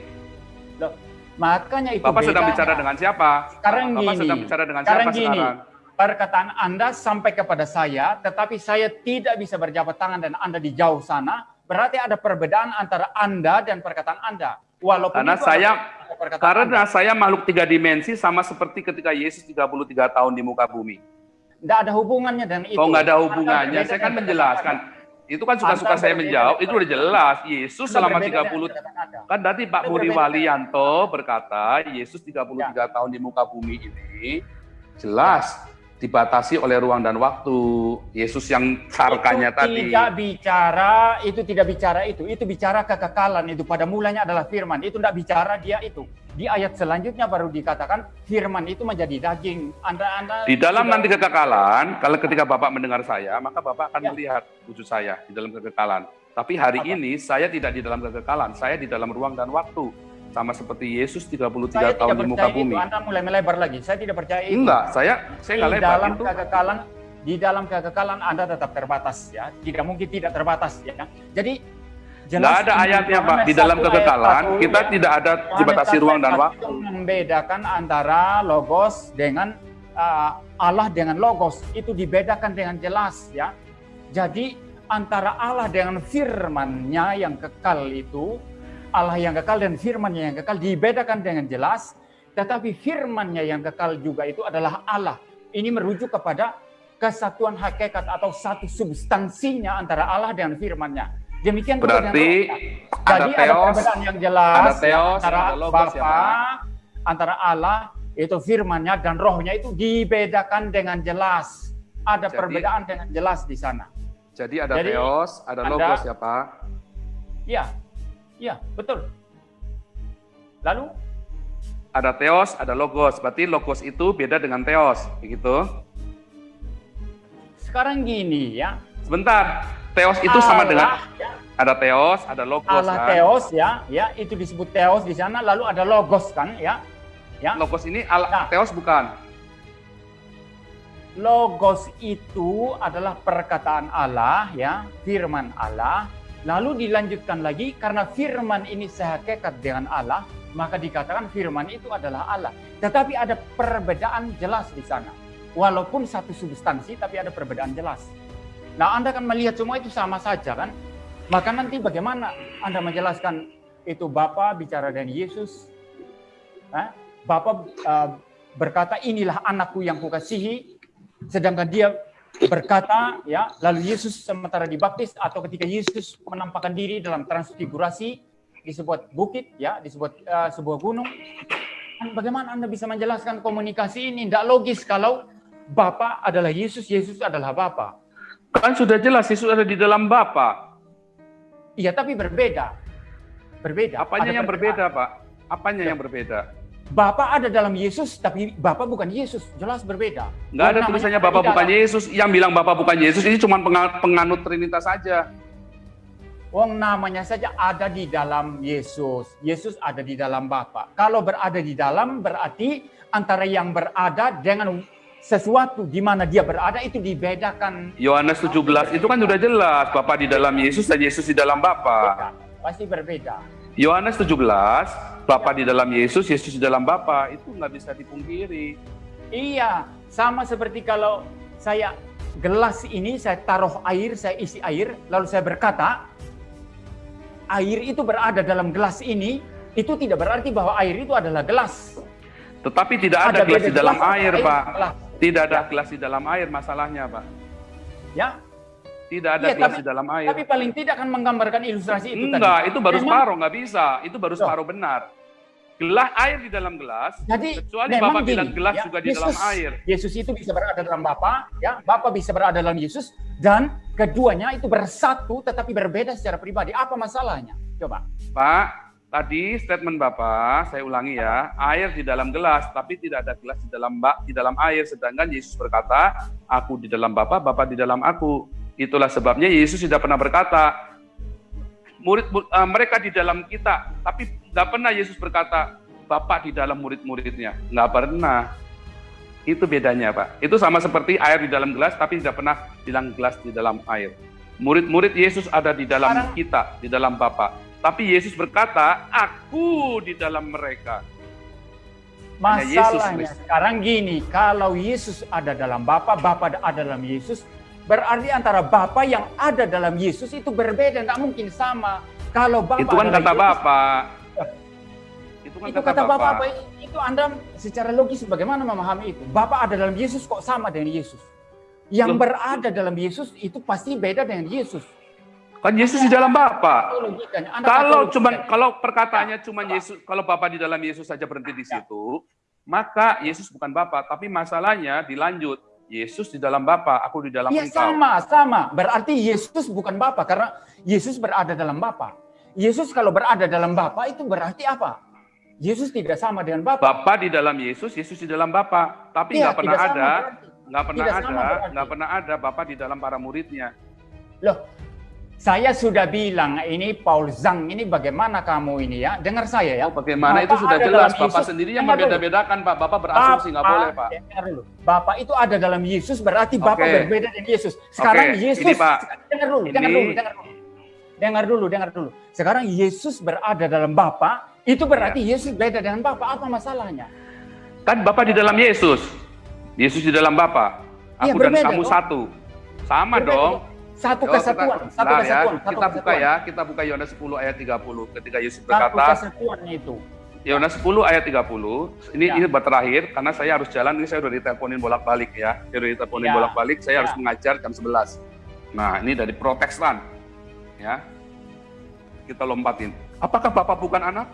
Loh, makanya itu Bapak sedang bicara dengan siapa? Sekarang Bapak gini, sedang bicara dengan sekarang siapa gini, sekarang? perkataan Anda sampai kepada saya, tetapi saya tidak bisa berjabat tangan dan Anda di jauh sana, berarti ada perbedaan antara Anda dan perkataan Anda. Walaupun karena saya karena anda. saya makhluk tiga dimensi sama seperti ketika Yesus 33 tahun di muka bumi. Tidak ada hubungannya dengan itu. Oh, nggak ada hubungannya. Saya kan menjelaskan. Itu kan suka-suka saya menjawab, itu udah jelas. Yesus selama 30 kan tadi Pak Budi Walianto berkata, Yesus 33 ya. tahun di muka bumi ini jelas dibatasi oleh ruang dan waktu. Yesus yang sarkanya itu tadi. Tidak bicara, itu tidak bicara itu. Itu bicara kekekalan itu. Pada mulanya adalah firman. Itu tidak bicara dia itu. Di ayat selanjutnya baru dikatakan firman itu menjadi daging. Anda, anda di dalam sudah... nanti kekekalan, kalau ketika Bapak mendengar saya, maka Bapak akan ya. melihat wujud saya di dalam kekekalan. Tapi hari Apa? ini saya tidak di dalam kekekalan, saya di dalam ruang dan waktu sama seperti Yesus 33 saya tahun di muka bumi. Itu. Anda mulai melebar lagi. Saya tidak percaya itu. Enggak, saya saya enggak lebar dalam itu. kekekalan di dalam kekekalan Anda tetap terbatas ya. Tidak mungkin tidak terbatas ya. Jadi Jelas ada ayatnya Pak di dalam kekekalan satu, kita ya. tidak ada dibatasi ruang dan waktu. Membedakan antara logos dengan uh, Allah dengan logos itu dibedakan dengan jelas ya. Jadi antara Allah dengan firman-Nya yang kekal itu Allah yang kekal dan firman-Nya yang kekal dibedakan dengan jelas, tetapi firman-Nya yang kekal juga itu adalah Allah. Ini merujuk kepada kesatuan hakikat atau satu substansinya antara Allah dengan firman-Nya. Demikian berarti ada Jadi teos, ada perbedaan yang jelas ada teos, antara ada logos ya, Bapa, antara Allah itu firman-Nya dan rohnya itu dibedakan dengan jelas. Ada Jadi- perbedaan dengan jelas di sana. Jadi ada Jadi, teos, ada ada- logos ya Pak. Iya, iya betul. Lalu Ada teos, ada logos. Berarti logos itu beda dengan teos, begitu? sekarang gini ya, Sebentar, teos itu sama Allah, dengan ya, ada teos, ada logos Allah kan? teos ya, ya itu disebut teos di sana. Lalu ada logos kan ya, ya. Logos ini al- Nah. teos bukan? Logos itu adalah perkataan Allah ya, firman Allah. Lalu dilanjutkan lagi karena firman ini sehakikat dengan Allah, maka dikatakan firman itu adalah Allah. Tetapi ada perbedaan jelas di sana. Walaupun satu substansi tapi ada perbedaan jelas. Nah, Anda kan melihat semua itu sama saja kan? Maka nanti bagaimana Anda menjelaskan itu Bapa bicara dengan Yesus? Hah? Bapa uh, berkata inilah anakku yang kukasihi, sedangkan dia berkata ya lalu Yesus sementara dibaptis atau ketika Yesus menampakkan diri dalam transfigurasi di sebuah bukit ya di sebuah uh, sebuah gunung bagaimana anda bisa menjelaskan komunikasi ini tidak logis kalau Bapa adalah Yesus Yesus adalah Bapa Kan sudah jelas Yesus ada di dalam Bapa. iya tapi berbeda berbeda Apanya Ada yang berbeda, Pak? Apanya yang berbeda? Bapa ada dalam Yesus tapi Bapa bukan Yesus jelas berbeda Nggak ada tulisannya Bapak bukan dalam. Yesus. Yang bilang Bapak bukan Yesus ini cuma penga- penganut Trinitas saja. Wong namanya saja ada di dalam Yesus. Yesus ada di dalam Bapa. Kalau berada di dalam berarti antara yang berada dengan sesuatu di mana dia berada itu dibedakan. Yohanes 17 itu kan sudah jelas Bapak di dalam Yesus dan Yesus di dalam Bapa. Pasti berbeda. Yohanes 17 Bapak di dalam Yesus, Yesus di dalam Bapa itu nggak bisa dipungkiri. Iya, sama seperti kalau saya gelas ini saya taruh air, saya isi air, lalu saya berkata, air itu berada dalam gelas ini, itu tidak berarti bahwa air itu adalah gelas. Tetapi tidak ada, gelas beda di dalam gelas, air, air Pak. gelas. Tidak ada Ya. gelas di dalam air masalahnya, Pak. Ya, Tidak ada gelas tapi- di dalam air. tapi paling tidak kan menggambarkan ilustrasi itu Enggak, tadi. itu baru Memang- separuh, nggak bisa. Itu baru separuh benar. Gelas air di dalam gelas, Jadi kecuali memang Bapak gini, bilang gelas ya, juga di dalam Yesus- air. Yesus itu bisa berada dalam Bapa, ya, Bapa bisa berada dalam Yesus dan keduanya itu bersatu tetapi berbeda secara pribadi. Apa masalahnya? Coba. Pak, tadi statement Bapak, saya ulangi ya, air di dalam gelas, tapi tidak ada gelas di dalam bak di dalam air. Sedangkan Yesus berkata, aku di dalam Bapa, Bapa di dalam aku. Itulah sebabnya Yesus tidak pernah berkata, murid eh, mereka di dalam kita, tapi nggak pernah Yesus berkata, Bapak di dalam murid-muridnya. Nggak pernah. Itu bedanya, Pak. Itu sama seperti air di dalam gelas, tapi tidak pernah bilang gelas di dalam air. Murid-murid Yesus ada di dalam kita, di dalam Bapa. Tapi Yesus berkata, aku di dalam mereka. Yesus Masalahnya sekarang gini, kalau Yesus ada dalam Bapa, Bapa ada dalam Yesus, berarti antara Bapa yang ada dalam Yesus itu berbeda, tidak mungkin sama. Kalau Bapa itu kan kata Bapak. Itu kan itu kata, kata Bapak. Bapak, itu Anda secara logis bagaimana memahami itu? Bapak ada dalam Yesus kok sama dengan Yesus? Yang Loh. berada dalam Yesus itu pasti beda dengan Yesus. Kan Yesus di dalam Bapak. Anda Kalau cuman kalau perkataannya cuma Coba. Yesus, kalau Bapak di dalam Yesus saja berhenti di Ya. situ, maka Yesus bukan Bapak, tapi masalahnya dilanjut. Yesus di dalam Bapa, aku di dalam Iya engkau. sama, sama. Berarti Yesus bukan Bapa karena Yesus berada dalam Bapa. Yesus kalau berada dalam Bapa itu berarti apa? Yesus tidak sama dengan Bapa. Bapa di dalam Yesus, Yesus di dalam Bapa. Tapi nggak pernah tidak sama ada, nggak pernah Tidak ada, nggak pernah ada Bapa di dalam para muridnya. Loh, saya sudah bilang ini Paul Zhang ini bagaimana kamu ini ya? Dengar saya ya. Oh, bagaimana Bapak itu sudah jelas. Bapak Yesus. sendiri yang Dengar membeda-bedakan, Pak. Bapak berasumsi nggak Bapak- boleh, Pak. Dengar dulu. Bapak itu ada dalam Yesus berarti Bapak berbeda dengan Yesus. Sekarang Oke, Yesus ini, Pak. dengar dulu, dengar Ini- dulu, dengar dulu. Dengar dulu, dengar dulu. Sekarang Yesus berada dalam Bapa, itu berarti Iya. Yesus beda dengan Bapa. Apa masalahnya? Kan Bapak di dalam Yesus. Yesus di dalam Bapa. Iya, Aku dan berbeda, kamu toh. satu. Sama Berbeda, dong. toh. Satu Yo, kesatuan, kita, satu bentar ya, kesatuan, satu kita buka kesatuan. ya, kita buka Yohanes 10 ayat 30 ketika Yesus Satu berkata, kesatuan itu. Yohanes 10 ayat 30. Ini Ya. ini buat terakhir karena saya harus jalan, ini saya udah diteleponin bolak-balik ya. Saya udah diteleponin Ya. bolak-balik, saya Ya. harus mengajar jam 11. Nah, ini dari Protestan. Ya. Kita lompatin. Apakah Bapak bukan anak?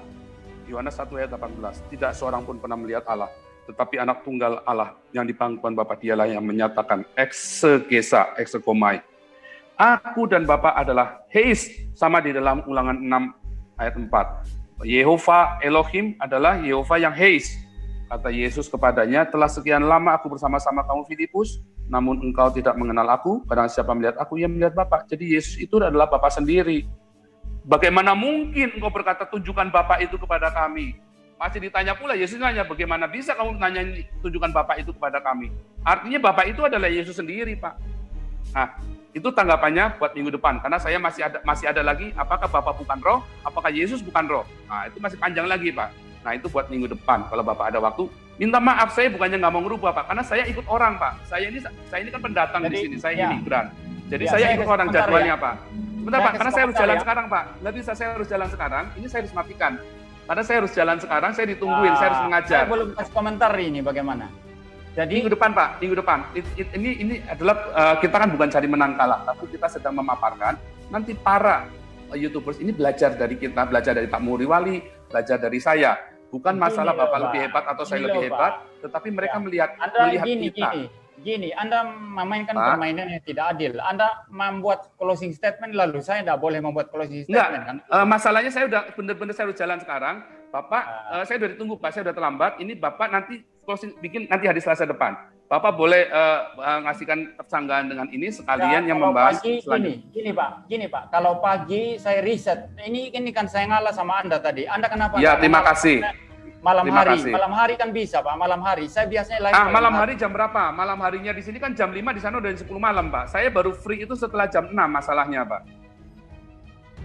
Yohanes 1 ayat 18. Tidak seorang pun pernah melihat Allah, tetapi anak tunggal Allah yang di pangkuan Bapa dialah yang menyatakan eksegesa, eksekomai. Aku dan Bapa adalah Heis, sama di dalam ulangan 6 ayat 4. Yehova Elohim adalah Yehova yang Heis. Kata Yesus kepadanya, telah sekian lama aku bersama-sama kamu Filipus, namun engkau tidak mengenal aku, karena siapa melihat aku, ia melihat Bapa. Jadi Yesus itu adalah Bapa sendiri. Bagaimana mungkin engkau berkata tunjukkan Bapa itu kepada kami? Pasti ditanya pula, Yesus nanya, bagaimana bisa kamu nanya tunjukkan Bapa itu kepada kami? Artinya Bapa itu adalah Yesus sendiri, Pak. Nah, itu tanggapannya buat minggu depan karena saya masih ada masih ada lagi apakah Bapak bukan roh, apakah Yesus bukan roh. Nah, itu masih panjang lagi, Pak. Nah, itu buat minggu depan kalau Bapak ada waktu. Minta maaf saya bukannya nggak mau ngerubah, Pak, karena saya ikut orang, Pak. Saya ini saya ini kan pendatang di Jadi, sini, saya ya. imigran. Jadi Ya, saya saya ikut orang jadwalnya, ya. Pak. Sebentar, Saya Pak, karena saya harus jalan ya. sekarang, Pak. Nggak bisa saya harus jalan sekarang. Ini saya harus matikan. Karena saya harus jalan sekarang, saya ditungguin, saya harus Ah, mengajar. Saya belum kasih komentar ini bagaimana. Jadi Minggu depan Pak, minggu depan. It- it- ini ini adalah eh, kita kan bukan cari menang kalah, tapi kita sedang memaparkan nanti para eh, youtubers ini belajar dari kita, belajar dari Pak Muriwali, belajar dari saya. Bukan Gini masalah loh, Bapak Pak. lebih hebat atau saya Gini lebih loh, hebat, tetapi mereka Ya. melihat Anda melihat gini, kita. gini, gini, Anda memainkan Pak. permainan yang tidak adil. Anda membuat closing statement lalu saya tidak boleh membuat closing Enggak, statement kan? eh, masalahnya saya udah bener-bener saya harus jalan sekarang. Bapak, eh, saya udah ditunggu Pak, saya udah terlambat. Ini Bapak nanti closing bikin nanti hari Selasa depan. Bapak boleh eh, eh, ngasihkan persanggahan dengan ini sekalian Ya, yang membahas pagi, selanjutnya. gini, gini Pak, gini Pak. Kalau pagi saya riset, ini ini kan saya ngalah sama Anda tadi. Anda kenapa? Ya, terima kasih. Malam Terima hari, kasih. malam hari kan bisa Pak. Malam hari, saya biasanya live. Ah, malam hari jam berapa? Malam harinya di sini kan jam 5, di sana udah 10 malam, Pak. Saya baru free itu setelah jam 6 masalahnya, Pak.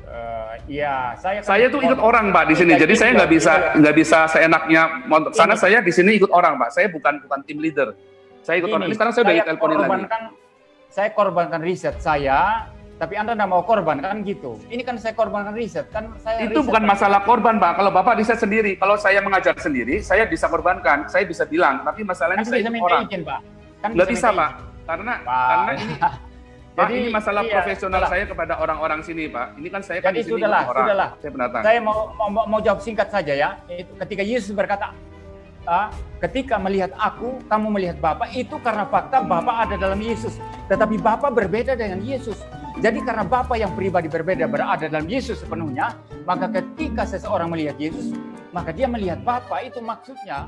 Eh, Iya, saya. kan- Saya tuh ikut orang, Pak, di sini. Jadi saya nggak bisa nggak bisa seenaknya sana. Ini- Saya di sini ikut orang, Pak. Saya bukan bukan tim leader. Saya ikut orang. Ini sekarang saya udah diteleponin lagi. Saya korbankan riset saya, tapi Anda tidak mau korban kan gitu. Ini kan saya korbankan riset kan saya. Itu riset bukan kan- masalah korban, Pak. Kalau Bapak riset sendiri, kalau saya mengajar sendiri, saya bisa korbankan, saya bisa bilang. Tapi masalahnya Kan saya bisa minta orang. izin Pak. Kan Nggak bisa, minta Pak. Karena Pak. karena ini Pak, Jadi, ini masalah iya, profesional sudahlah. saya kepada orang-orang sini, Pak. Ini kan saya kan Jadi di sini sudahlah, orang. sudahlah. Saya pendatang. Saya mau, mau mau jawab singkat saja ya. Itu ketika Yesus berkata, "Ah, ketika melihat aku, kamu melihat Bapa itu karena fakta Bapa ada dalam Yesus. Tetapi Bapa berbeda dengan Yesus. Jadi karena Bapa yang pribadi berbeda berada dalam Yesus sepenuhnya, maka ketika seseorang melihat Yesus, maka dia melihat Bapa itu maksudnya